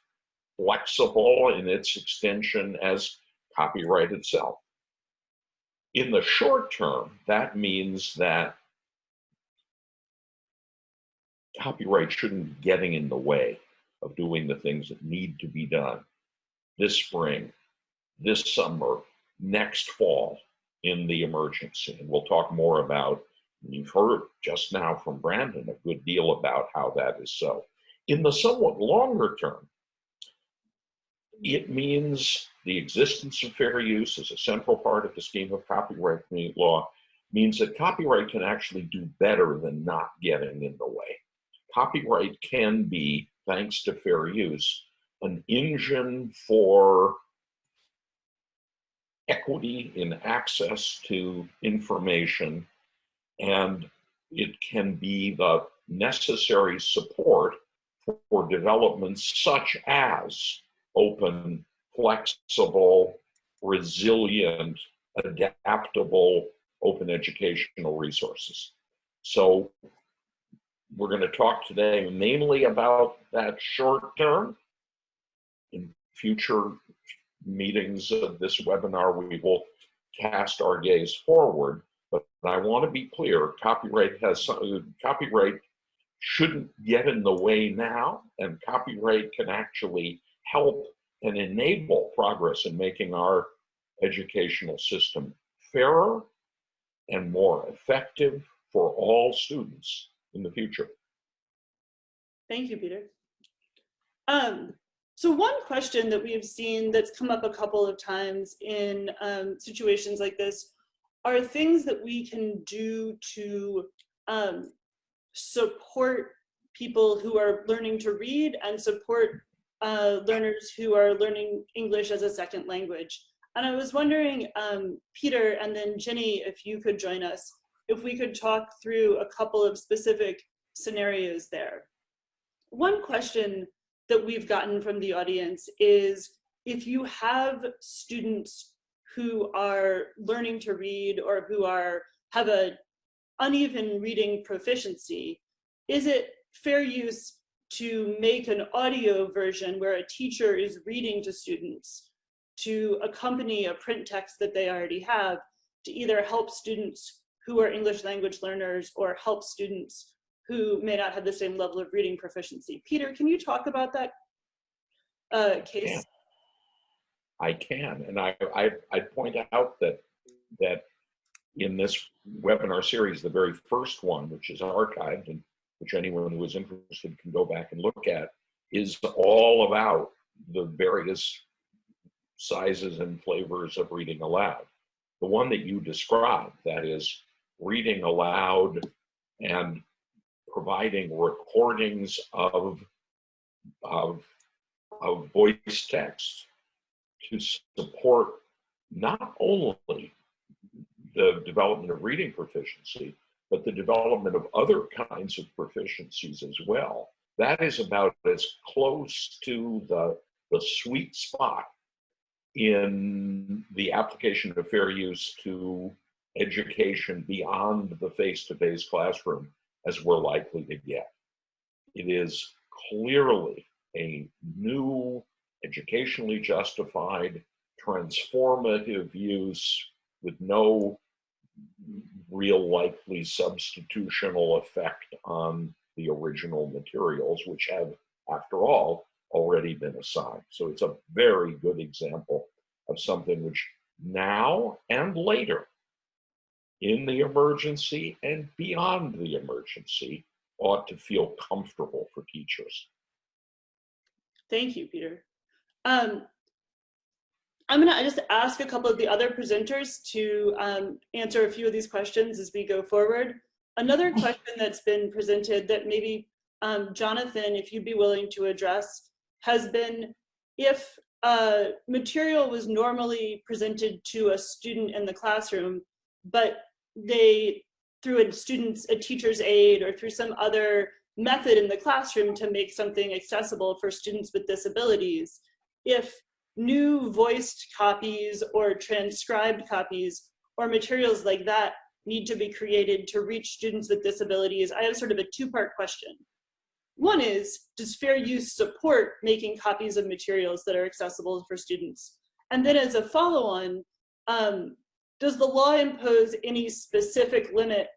flexible in its extension as copyright itself. In the short term, that means that copyright shouldn't be getting in the way of doing the things that need to be done this spring, this summer, next fall in the emergency. And we'll talk more about, you've heard just now from Brandon a good deal about how that is so. In the somewhat longer term, it means the existence of fair use as a central part of the scheme of copyright law means that copyright can actually do better than not getting in the way. Copyright can be, thanks to fair use, an engine for equity in access to information, and it can be the necessary support for developments such as open, flexible, resilient, adaptable open educational resources. So we're going to talk today mainly about that short term. In future meetings of this webinar, we will cast our gaze forward. But I want to be clear, copyright has copyright shouldn't get in the way now, and copyright can actually help and enable progress in making our educational system fairer and more effective for all students in the future. Thank you, Peter. Um, so one question that we've seen that's come up a couple of times in um, situations like this are things that we can do to um, support people who are learning to read and support uh, learners who are learning English as a second language. And I was wondering, um, Peter and then Jenny, if you could join us, if we could talk through a couple of specific scenarios there. One question that we've gotten from the audience is if you have students who are learning to read or who are have a uneven reading proficiency, is it fair use to make an audio version where a teacher is reading to students to accompany a print text that they already have to either help students who are English language learners or help students who may not have the same level of reading proficiency. Peter, can you talk about that uh, case? I can, and I, I, I point out that that in this webinar series, the very first one, which is archived and which anyone who is interested can go back and look at, is all about the various sizes and flavors of reading aloud. The one that you described, that is reading aloud and providing recordings of, of, of voice text to support not only the development of reading proficiency, but the development of other kinds of proficiencies as well. That is about as close to the, the sweet spot in the application of fair use to education beyond the face-to-face classroom as we're likely to get. It is clearly a new, educationally justified, transformative use with no real likely substitutional effect on the original materials, which have, after all, already been assigned. So it's a very good example of something which now and later in the emergency and beyond the emergency ought to feel comfortable for teachers. Thank you, Peter. Um, I'm gonna just ask a couple of the other presenters to um, answer a few of these questions as we go forward. Another <laughs> question that's been presented that maybe um, Jonathan, if you'd be willing to address, has been if uh, material was normally presented to a student in the classroom, but they, through a student's, a teacher's aid or through some other method in the classroom to make something accessible for students with disabilities, if new voiced copies or transcribed copies or materials like that need to be created to reach students with disabilities, I have sort of a two-part question. One is, does fair use support making copies of materials that are accessible for students? And then as a follow-on, um, does the law impose any specific limit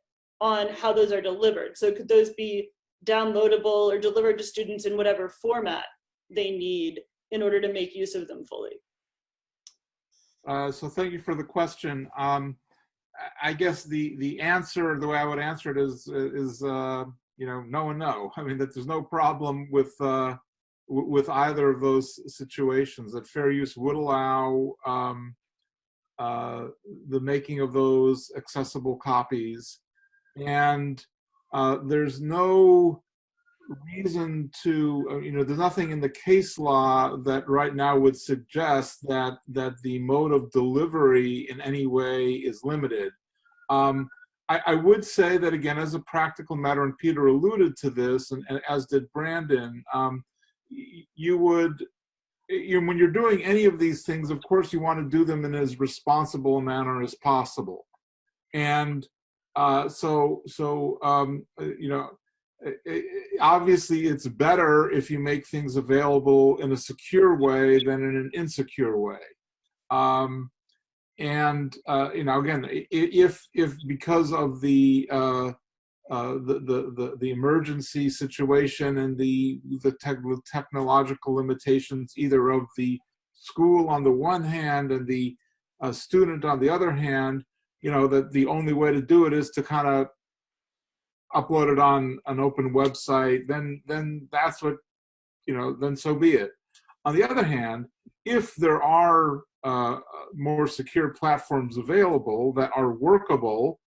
on how those are delivered? So could those be downloadable or delivered to students in whatever format they need in order to make use of them fully? Uh, so thank you for the question. Um, I guess the the answer, the way I would answer it is is uh, you know no and no. I mean that there's no problem with uh, with either of those situations. That fair use would allow um, uh, the making of those accessible copies, and uh, there's no reason to uh, you know there's nothing in the case law that right now would suggest that that the mode of delivery in any way is limited. Um, I, I, would say that again as a practical matter and peter alluded to this and, and as did brandon um, you would you know, when you're doing any of these things of course you want to do them in as responsible a manner as possible and uh, so so um, uh, you know obviously it's better if you make things available in a secure way than in an insecure way. Um, and uh, you know, again, if if because of the uh, uh, the, the, the the emergency situation and the the tech, technological limitations, either of the school on the one hand and the uh, student on the other hand, you know that the only way to do it is to kind of upload it on an open website, then then that's what you know. Then so be it. On the other hand, if there are uh, more secure platforms available that are workable,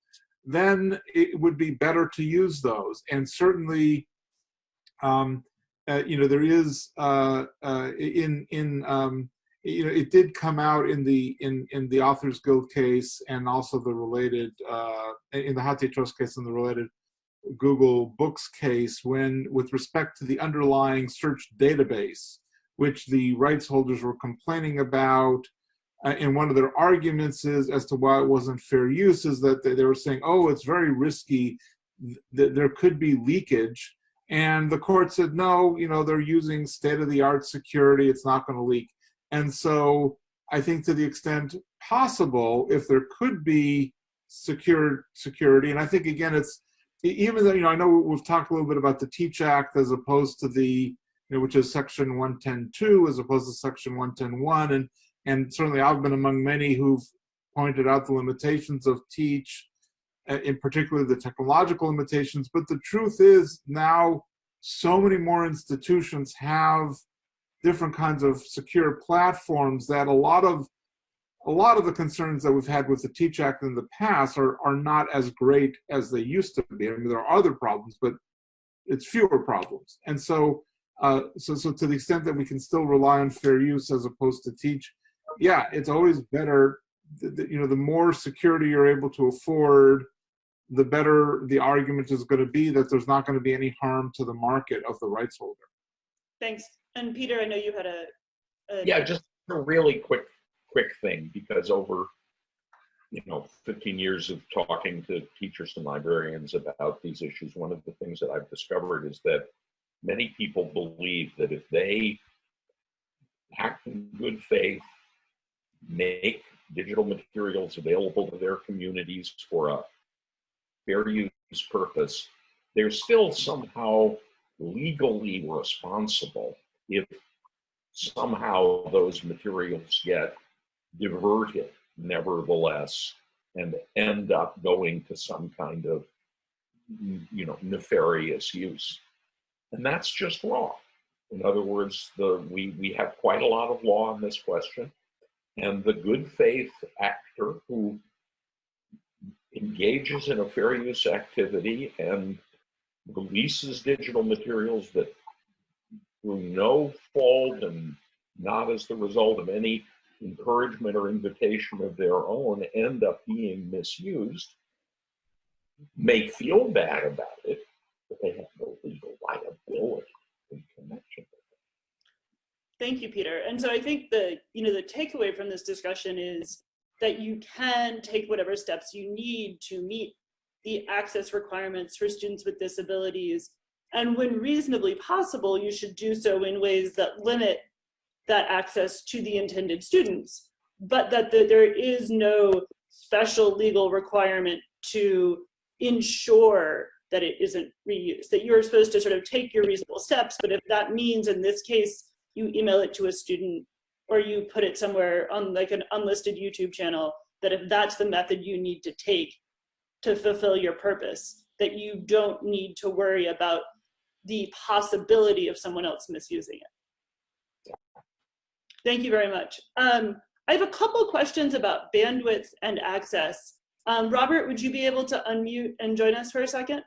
then it would be better to use those. And certainly, um, uh, you know, there is uh, uh, in in um, you know it did come out in the in in the Authors Guild case and also the related uh, in the HathiTrust case and the related Google Books case when, with respect to the underlying search database, which the rights holders were complaining about. Uh, and one of their arguments is as to why it wasn't fair use is that they, they were saying, oh, it's very risky, that there could be leakage. And the court said, no, you know, they're using state-of-the-art security, it's not going to leak. And so I think to the extent possible, if there could be secure security, and I think again, it's even though, you know, I know we've talked a little bit about the Teach Act as opposed to the, you know, which is section 110.2 as opposed to section 110.1. And, and certainly I've been among many who've pointed out the limitations of Teach, uh, in particular the technological limitations. But the truth is now so many more institutions have different kinds of secure platforms that a lot of a lot of the concerns that we've had with the Teach Act in the past are, are not as great as they used to be. I mean, there are other problems, but it's fewer problems. And so, uh, so, so to the extent that we can still rely on fair use as opposed to teach, yeah, it's always better, you know, the more security you're able to afford, the better the argument is going to be that there's not going to be any harm to the market of the rights holder. Thanks. And Peter, I know you had a, a yeah, just a really quick quick thing because over you know 15 years of talking to teachers and librarians about these issues one of the things that i've discovered is that many people believe that if they act in good faith make digital materials available to their communities for a fair use purpose they're still somehow legally responsible if somehow those materials get diverted nevertheless and end up going to some kind of you know nefarious use. And that's just wrong in other words the we we have quite a lot of law on this question And the good faith actor who engages in a fair use activity and releases digital materials that through no fault and not as the result of any encouragement or invitation of their own end up being misused may feel bad about it, but they have no legal liability in connection. Thank you, Peter. And so I think the, you know, the takeaway from this discussion is that you can take whatever steps you need to meet the access requirements for students with disabilities. And when reasonably possible, you should do so in ways that limit that access to the intended students, but that the, there is no special legal requirement to ensure that it isn't reused, that you're supposed to sort of take your reasonable steps, but if that means in this case, you email it to a student or you put it somewhere on like an unlisted YouTube channel, that if that's the method you need to take to fulfill your purpose, that you don't need to worry about the possibility of someone else misusing it. Thank you very much. Um, I have a couple questions about bandwidth and access. Um, Robert, would you be able to unmute and join us for a second?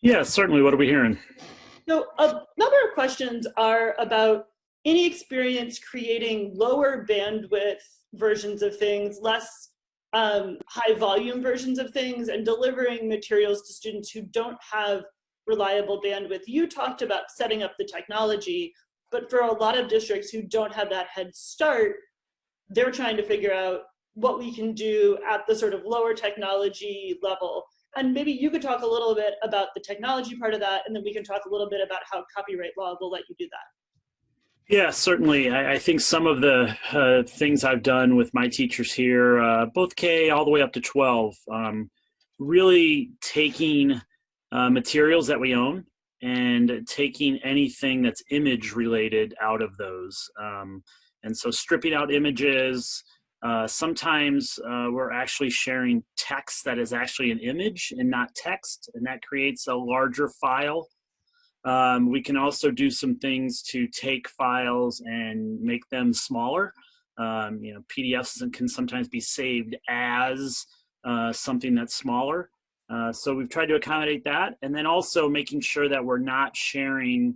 Yeah, certainly. What are we hearing? So a number of questions are about any experience creating lower bandwidth versions of things, less um, high volume versions of things, and delivering materials to students who don't have reliable bandwidth. You talked about setting up the technology, but for a lot of districts who don't have that head start, they're trying to figure out what we can do at the sort of lower technology level. And maybe you could talk a little bit about the technology part of that, and then we can talk a little bit about how copyright law will let you do that. Yeah, certainly. I, I think some of the uh, things I've done with my teachers here, uh, both K all the way up to 12, um, really taking uh, materials that we own and taking anything that's image related out of those. Um, and so stripping out images, uh, sometimes uh, we're actually sharing text that is actually an image and not text, and that creates a larger file. Um, we can also do some things to take files and make them smaller. Um, you know, PDFs can sometimes be saved as uh, something that's smaller. Uh, so we've tried to accommodate that, and then also making sure that we're not sharing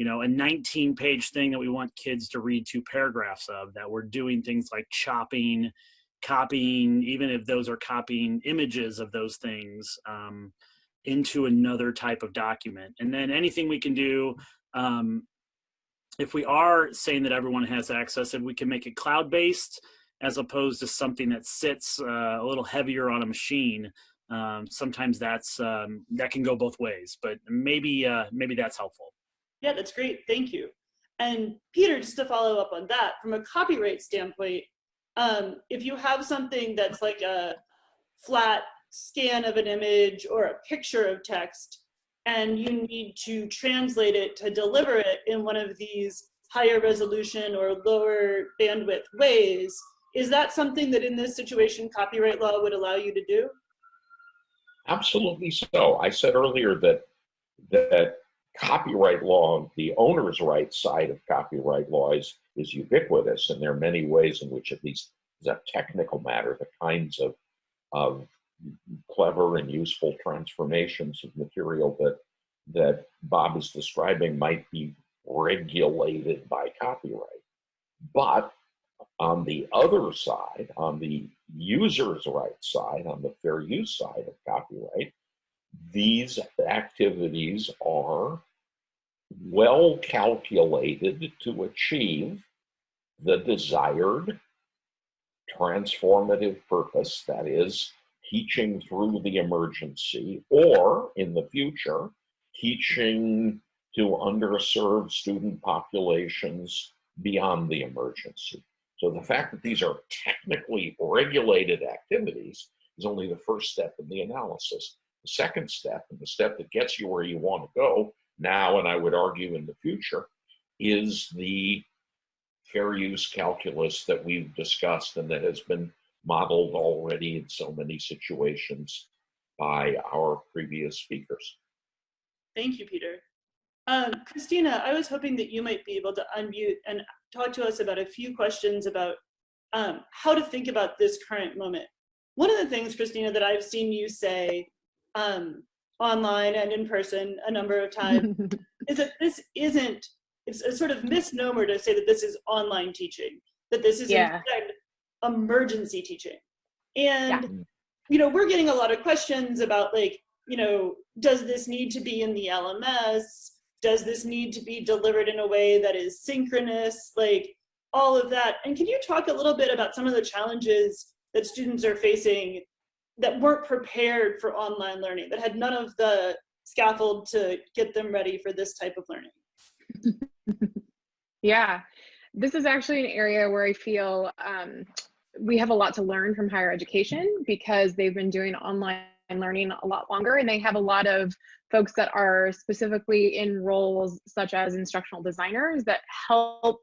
you know, a 19 page thing that we want kids to read two paragraphs of, that we're doing things like chopping, copying, even if those are copying images of those things um, into another type of document. And then anything we can do, um, if we are saying that everyone has access, if we can make it cloud-based as opposed to something that sits uh, a little heavier on a machine, um, sometimes that's um, that can go both ways. But maybe uh, maybe that's helpful. Yeah, that's great. Thank you. And Peter, just to follow up on that, from a copyright standpoint, um, if you have something that's like a flat scan of an image or a picture of text, and you need to translate it to deliver it in one of these higher resolution or lower bandwidth ways, is that something that in this situation copyright law would allow you to do? Absolutely so. I said earlier that that copyright law, the owner's rights side of copyright law is, is ubiquitous, and there are many ways in which, at least as a technical matter, the kinds of, of clever and useful transformations of material that that Bob is describing might be regulated by copyright. But on the other side, on the user's right side, on the fair use side of copyright, these activities are well calculated to achieve the desired transformative purpose, that is, teaching through the emergency, or in the future, teaching to underserved student populations beyond the emergency. So the fact that these are technically regulated activities is only the first step in the analysis. The second step, and the step that gets you where you want to go now, and I would argue in the future, is the fair use calculus that we've discussed and that has been modeled already in so many situations by our previous speakers. Thank you, Peter. Um, Kristina, I was hoping that you might be able to unmute and talk to us about a few questions about um, how to think about this current moment. One of the things, Kristina, that I've seen you say um, online and in person a number of times <laughs> is that this isn't, it's a sort of misnomer to say that this is online teaching, that this is Yeah. emergency teaching. And, Yeah. you know, we're getting a lot of questions about like, you know, does this need to be in the LMS? Does this need to be delivered in a way that is synchronous? Like all of that. And can you talk a little bit about some of the challenges that students are facing that weren't prepared for online learning, that had none of the scaffold to get them ready for this type of learning? <laughs> Yeah, this is actually an area where I feel um, we have a lot to learn from higher education because they've been doing online learning a lot longer and they have a lot of folks that are specifically in roles such as instructional designers that help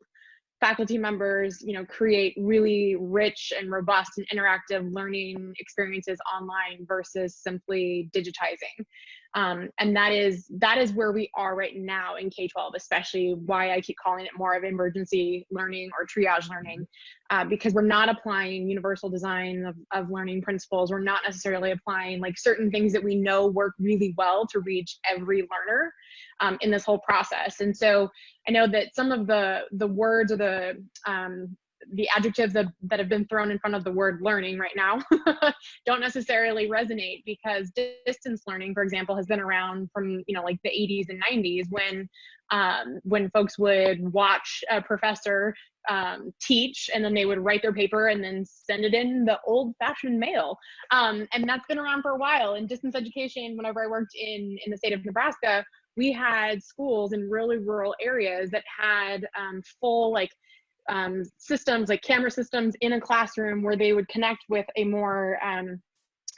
faculty members you know create really rich and robust and interactive learning experiences online versus simply digitizing um, and that is that is where we are right now in k-12 especially why i keep calling it more of emergency learning or triage learning uh, because we're not applying universal design of, of learning principles. We're not necessarily applying like certain things that we know work really well to reach every learner um, in this whole process. And so i know that some of the the words or the um, the adjectives that, that have been thrown in front of the word learning right now <laughs> don't necessarily resonate because distance learning for example has been around from you know like the 80s and 90s when um, when folks would watch a professor um, teach and then they would write their paper and then send it in the old fashioned mail. Um, and that's been around for a while. In distance education whenever i worked in in the state of nebraska we had schools in really rural areas that had um, full like um, systems like camera systems in a classroom where they would connect with a more um,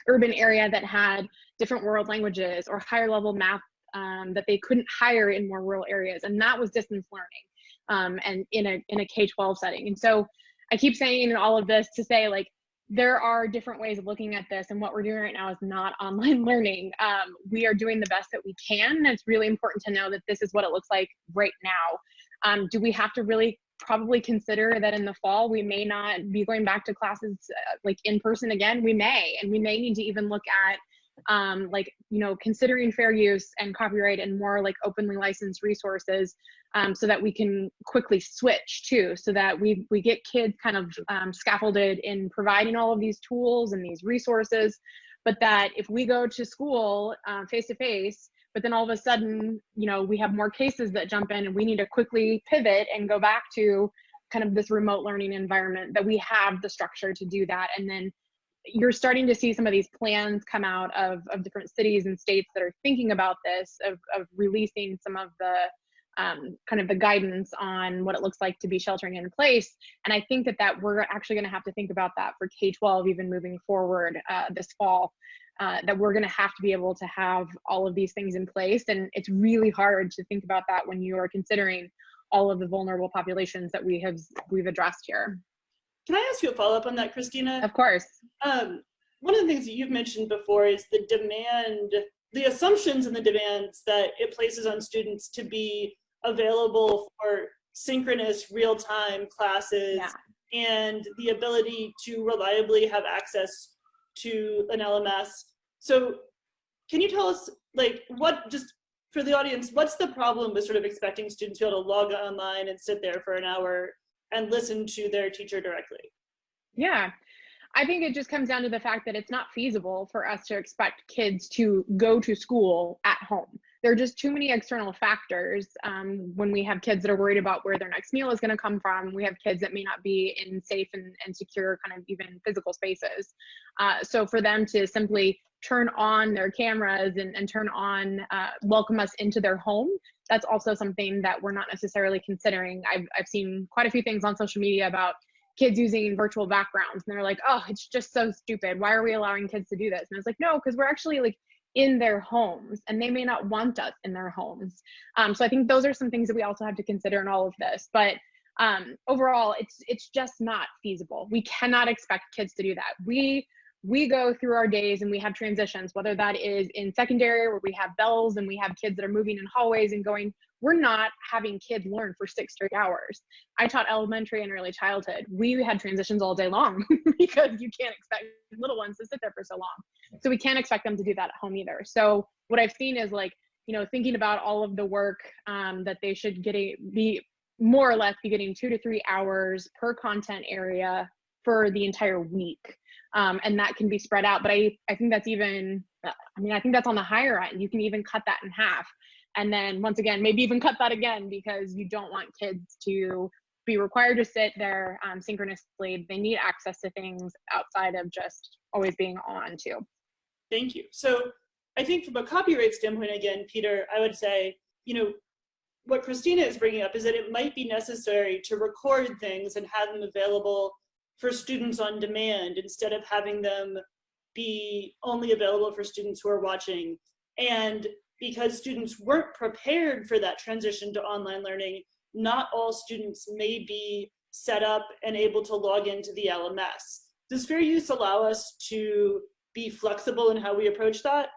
urban area that had different world languages or higher level math um, that they couldn't hire in more rural areas. And that was distance learning um, and in a in a k-12 setting. And so i keep saying in all of this to say like there are different ways of looking at this and what we're doing right now is not <laughs> online learning. Um, we are doing the best that we can. And it's really important to know that this is what it looks like right now. Um, do we have to really probably consider that in the fall we may not be going back to classes uh, like in person again. We may and we may need to even look at um, like you know considering fair use and copyright and more like openly licensed resources um, so that we can quickly switch too so that we we get kids kind of um, scaffolded in providing all of these tools and these resources but that if we go to school face to face but then all of a sudden you know we have more cases that jump in and we need to quickly pivot and go back to kind of this remote learning environment that we have the structure to do that. And then you're starting to see some of these plans come out of, of different cities and states that are thinking about this of, of releasing some of the um, kind of the guidance on what it looks like to be sheltering in place. And i think that that we're actually going to have to think about that for k-12 even moving forward uh, this fall uh, that we're going to have to be able to have all of these things in place and it's really hard to think about that when you are considering all of the vulnerable populations that we have we've addressed here can i ask you a follow-up on that kristina of course um, one of the things that you've mentioned before is the demand the assumptions and the demands that it places on students to be available for synchronous real-time classes yeah. and the ability to reliably have access to an LMS. So can you tell us like what just for the audience, what's the problem with sort of expecting students to be able to log online and sit there for an hour and listen to their teacher directly? Yeah. I think it just comes down to the fact that it's not feasible for us to expect kids to go to school at home there are just too many external factors um, when we have kids that are worried about where their next meal is going to come from. We have kids that may not be in safe and, and secure kind of even physical spaces. Uh, so for them to simply turn on their cameras and, and turn on, uh, welcome us into their home, that's also something that we're not necessarily considering. I've, I've seen quite a few things on social media about kids using virtual backgrounds and they're like, oh, it's just so stupid. Why are we allowing kids to do this? And it's like, no, because we're actually like in their homes and they may not want us in their homes. Um, so i think those are some things that we also have to consider in all of this but um, overall it's it's just not feasible. We cannot expect kids to do that. We we go through our days and we have transitions, whether that is in secondary where we have bells and we have kids that are moving in hallways and going, we're not having kids learn for six straight hours. I taught elementary and early childhood. We had transitions all day long <laughs> because you can't expect little ones to sit there for so long. So we can't expect them to do that at home either. So what I've seen is like, you know, thinking about all of the work um, that they should get a, be more or less be getting two to three hours per content area for the entire week um, and that can be spread out. But I, I think that's even, I mean, I think that's on the higher end. You can even cut that in half. And then once again, maybe even cut that again because you don't want kids to be required to sit there um, synchronously. They need access to things outside of just always being on too. Thank you. So I think from a copyright standpoint, again, Peter, I would say, you know, what Kristina is bringing up is that it might be necessary to record things and have them available for students on demand instead of having them be only available for students who are watching. And because students weren't prepared for that transition to online learning, not all students may be set up and able to log into the LMS. Does fair use allow us to be flexible in how we approach that?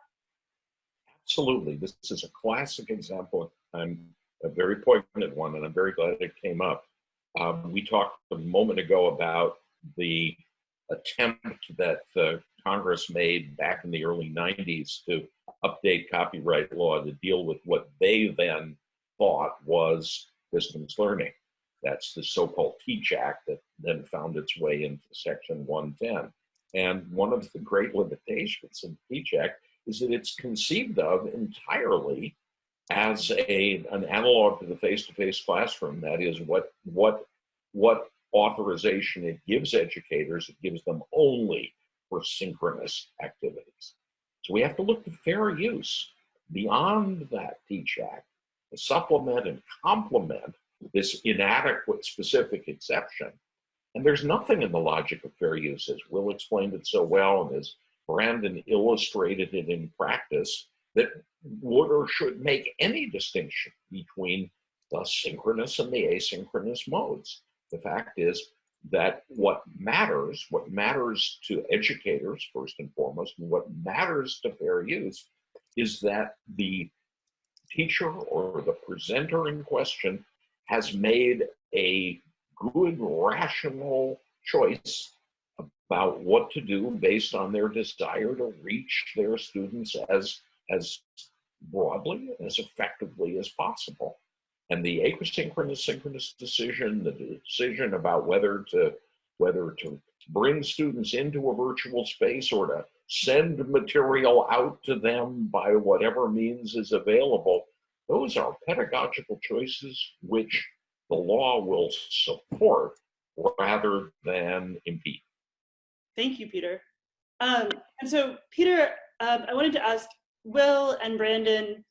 Absolutely. This is a classic example and a very poignant one, and I'm very glad it came up. Um, we talked a moment ago about the attempt that uh, Congress made back in the early 90s to update copyright law to deal with what they then thought was distance learning. That's the so-called TEACH Act that then found its way into Section 110. And one of the great limitations in TEACH Act is that it's conceived of entirely as a, an analog to the face-to-face -face classroom. That is what, what, what authorization it gives educators, it gives them only for synchronous activities. So we have to look to fair use beyond that TEACH Act to supplement and complement this inadequate specific exception. And there's nothing in the logic of fair use, as Will explained it so well, and as Brandon illustrated it in practice, that would or should make any distinction between the synchronous and the asynchronous modes. The fact is that what matters, what matters to educators first and foremost, and what matters to fair use is that the teacher or the presenter in question has made a good, rational choice about what to do based on their desire to reach their students as, as broadly, and as effectively as possible. And the asynchronous synchronous decision, the decision about whether to whether to bring students into a virtual space or to send material out to them by whatever means is available, those are pedagogical choices which the law will support rather than impede. Thank you, Peter. Um, and so, Peter, um, I wanted to ask Will and Brandon,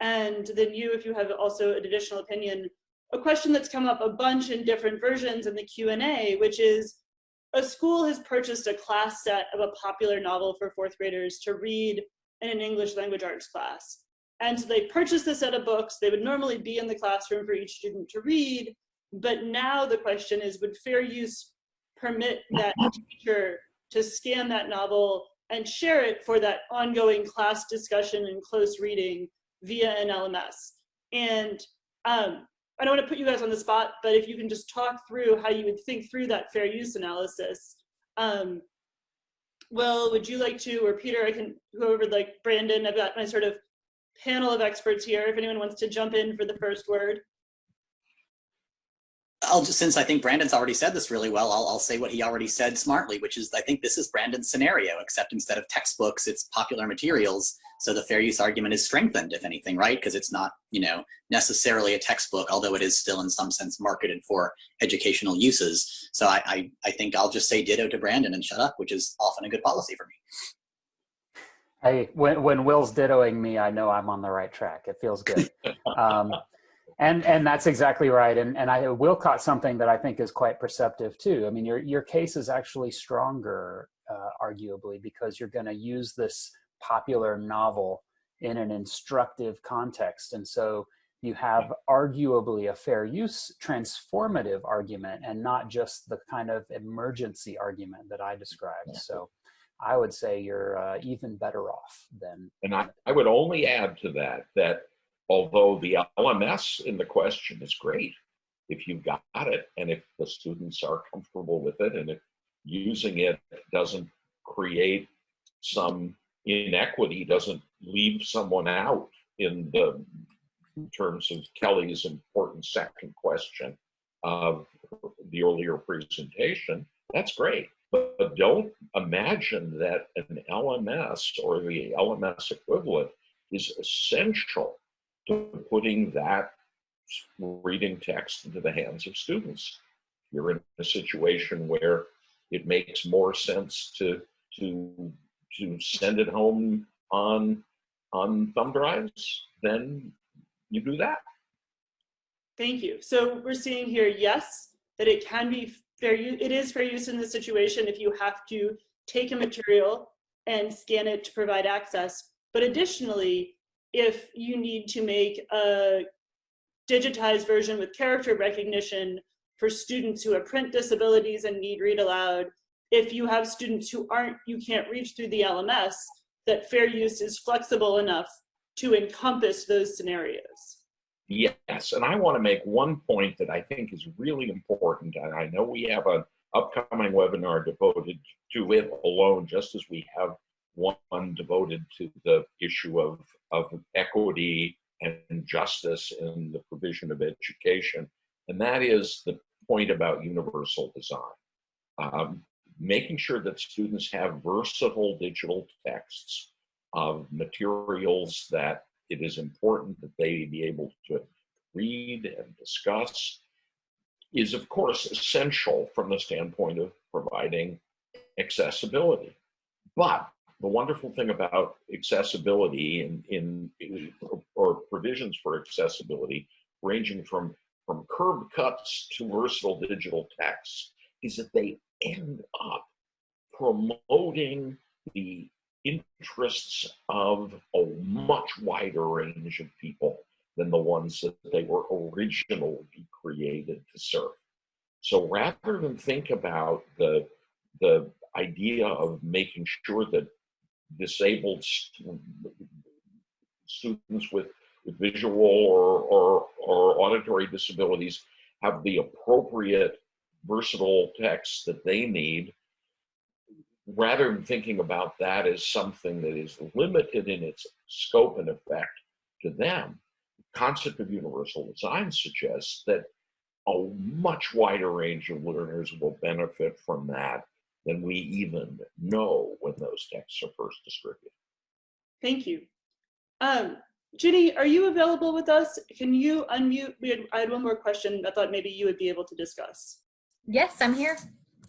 and then you, if you have also an additional opinion, a question that's come up a bunch in different versions in the Q&A, which is, a school has purchased a class set of a popular novel for fourth graders to read in an English language arts class. And so they purchased a set of books. They would normally be in the classroom for each student to read. But now the question is, would fair use permit that teacher to scan that novel and share it for that ongoing class discussion and close reading via an LMS. And um, I don't want to put you guys on the spot, but if you can just talk through how you would think through that fair use analysis. Um, Will, would you like to, or Peter, I can, whoever like Brandon, I've got my sort of panel of experts here. If anyone wants to jump in for the first word. I'll just, since I think Brandon's already said this really well, I'll, I'll say what he already said smartly, which is I think this is Brandon's scenario, except instead of textbooks, it's popular materials. So the fair use argument is strengthened, if anything, right? Because it's not, you know, necessarily a textbook, although it is still in some sense marketed for educational uses. So I, I, I think I'll just say ditto to Brandon and shut up, which is often a good policy for me. Hey, when, when Will's dittoing me, I know I'm on the right track. It feels good. <laughs> Um, and and that's exactly right. And and I will caught something that I think is quite perceptive too. I mean, your your case is actually stronger, uh, arguably, because you're going to use this popular novel in an instructive context, and so you have arguably a fair use transformative argument and not just the kind of emergency argument that I described. So I would say you're uh, even better off than. And I, I would only add to that that although the LMS in the question is great, if you've got it and if the students are comfortable with it and if using it doesn't create some inequity, doesn't leave someone out in the in terms of Kelly's important second question of the earlier presentation, that's great. But, but don't imagine that an LMS or the LMS equivalent is essential to putting that reading text into the hands of students. You're in a situation where it makes more sense to to to send it home on on thumb drives, then you do that. Thank you. So we're seeing here, yes, that it can be fair use, it is fair use in this situation if you have to take a material and scan it to provide access. But additionally, if you need to make a digitized version with character recognition for students who have print disabilities and need read aloud, if you have students who aren't, you can't reach through the LMS, that fair use is flexible enough to encompass those scenarios. Yes, and I want to make one point that I think is really important. And I know we have an upcoming webinar devoted to it alone, just as we have one devoted to the issue of, of equity and justice in the provision of education. And that is the point about universal design. Um, making sure that students have versatile digital texts of materials that it is important that they be able to read and discuss is of course essential from the standpoint of providing accessibility. But the wonderful thing about accessibility in, in or provisions for accessibility ranging from from curb cuts to versatile digital texts is that they end up promoting the interests of a much wider range of people than the ones that they were originally created to serve. So rather than think about the, the idea of making sure that disabled st students with, with visual or, or, or auditory disabilities have the appropriate versatile text that they need rather than thinking about that as something that is limited in its scope and effect to them, the concept of universal design suggests that a much wider range of learners will benefit from that than we even know when those texts are first distributed. Thank you. Um, Ginny, are you available with us? Can you unmute? We had, I had one more question I thought maybe you would be able to discuss. Yes, I'm here.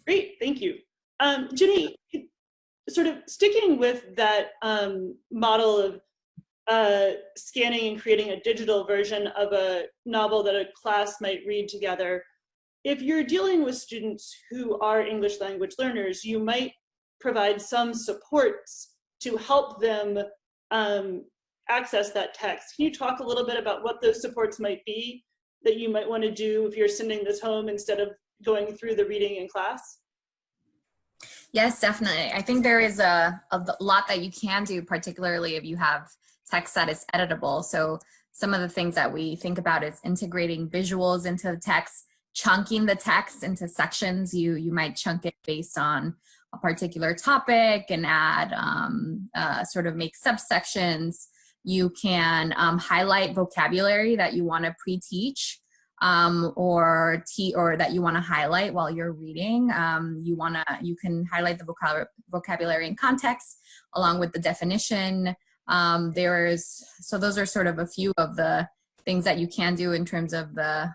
Great, thank you. Um, Ginny, sort of sticking with that um, model of uh, scanning and creating a digital version of a novel that a class might read together, if you're dealing with students who are English language learners, you might provide some supports to help them um, access that text. Can you talk a little bit about what those supports might be that you might want to do if you're sending this home instead of going through the reading in class? Yes, definitely. I think there is a, a lot that you can do, particularly if you have text that is editable. So some of the things that we think about is integrating visuals into the text, chunking the text into sections. You, you might chunk it based on a particular topic and add um, uh, sort of make subsections. You can um, highlight vocabulary that you want to pre-teach um, or t or that you want to highlight while you're reading. Um, you want to you can highlight the vocab vocabulary and context along with the definition. Um, there's so those are sort of a few of the things that you can do in terms of the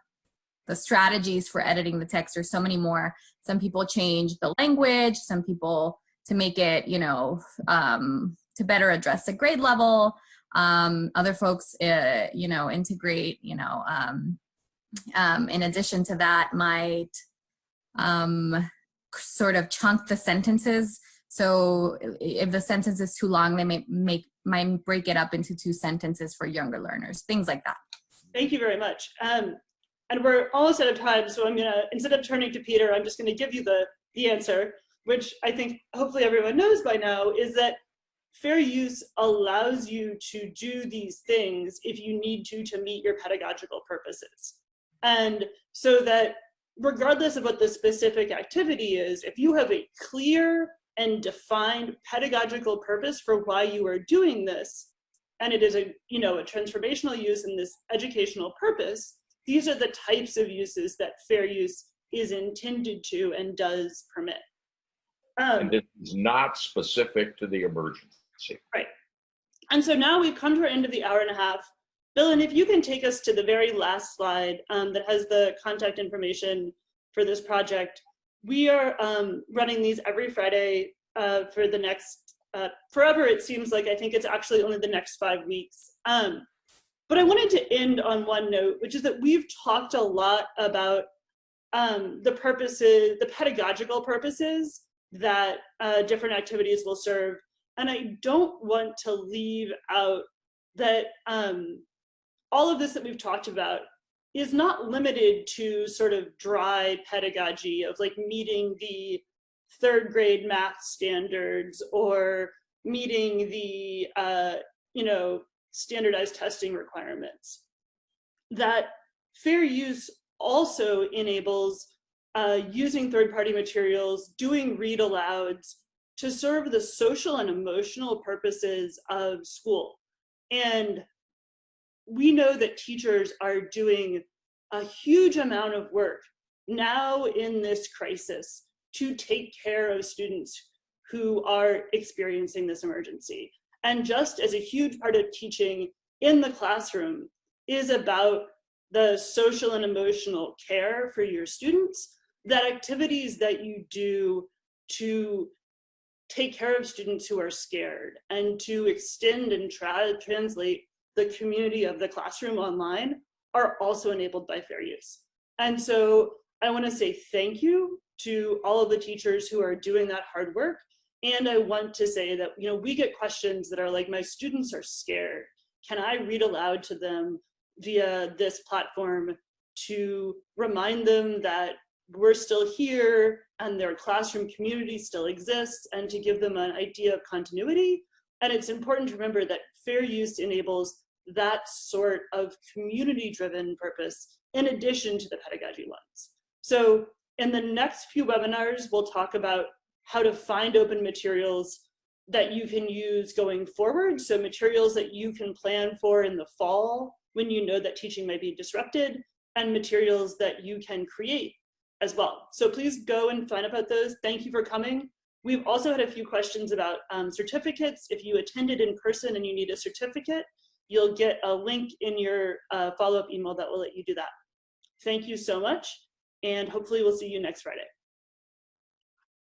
the strategies for editing the text. are so many more. Some people change the language. Some people to make it you know um, to better address the grade level. Um, other folks, uh, you know, integrate, you know, um, um, in addition to that, might um, sort of chunk the sentences. So if the sentence is too long, they may make might break it up into two sentences for younger learners, things like that. Thank you very much. Um, and we're almost out of time, so I'm gonna, instead of turning to Peter, I'm just gonna give you the, the answer, which I think hopefully everyone knows by now, is that fair use allows you to do these things if you need to to meet your pedagogical purposes. And so that regardless of what the specific activity is, if you have a clear and defined pedagogical purpose for why you are doing this, and it is a, you know, a transformational use in this educational purpose, these are the types of uses that fair use is intended to and does permit. Um, And it is not specific to the emergency. Right. And so now we've come to our end of the hour and a half. Bill, and if you can take us to the very last slide um, that has the contact information for this project. We are um, running these every Friday uh, for the next, uh, forever it seems like, I think it's actually only the next five weeks. Um, but I wanted to end on one note, which is that we've talked a lot about um, the purposes, the pedagogical purposes that uh, different activities will serve. And I don't want to leave out that um, all of this that we've talked about is not limited to sort of dry pedagogy of like meeting the third grade math standards or meeting the, uh, you know, standardized testing requirements. That fair use also enables uh, using third-party materials, doing read alouds to serve the social and emotional purposes of school. And we know that teachers are doing a huge amount of work now in this crisis to take care of students who are experiencing this emergency. And just as a huge part of teaching in the classroom is about the social and emotional care for your students, that activities that you do to take care of students who are scared and to extend and tra translate the community of the classroom online are also enabled by fair use. And so I wanna say thank you to all of the teachers who are doing that hard work. And I want to say that, you know, we get questions that are like, my students are scared. Can I read aloud to them via this platform to remind them that we're still here and their classroom community still exists and to give them an idea of continuity. And it's important to remember that fair use enables that sort of community driven purpose in addition to the pedagogy lens. So in the next few webinars, we'll talk about how to find open materials that you can use going forward. So materials that you can plan for in the fall when you know that teaching might be disrupted and materials that you can create as well. So please go and find out those. Thank you for coming. We've also had a few questions about um, certificates. If you attended in person and you need a certificate, you'll get a link in your uh, follow-up email that will let you do that. Thank you so much, and hopefully we'll see you next Friday.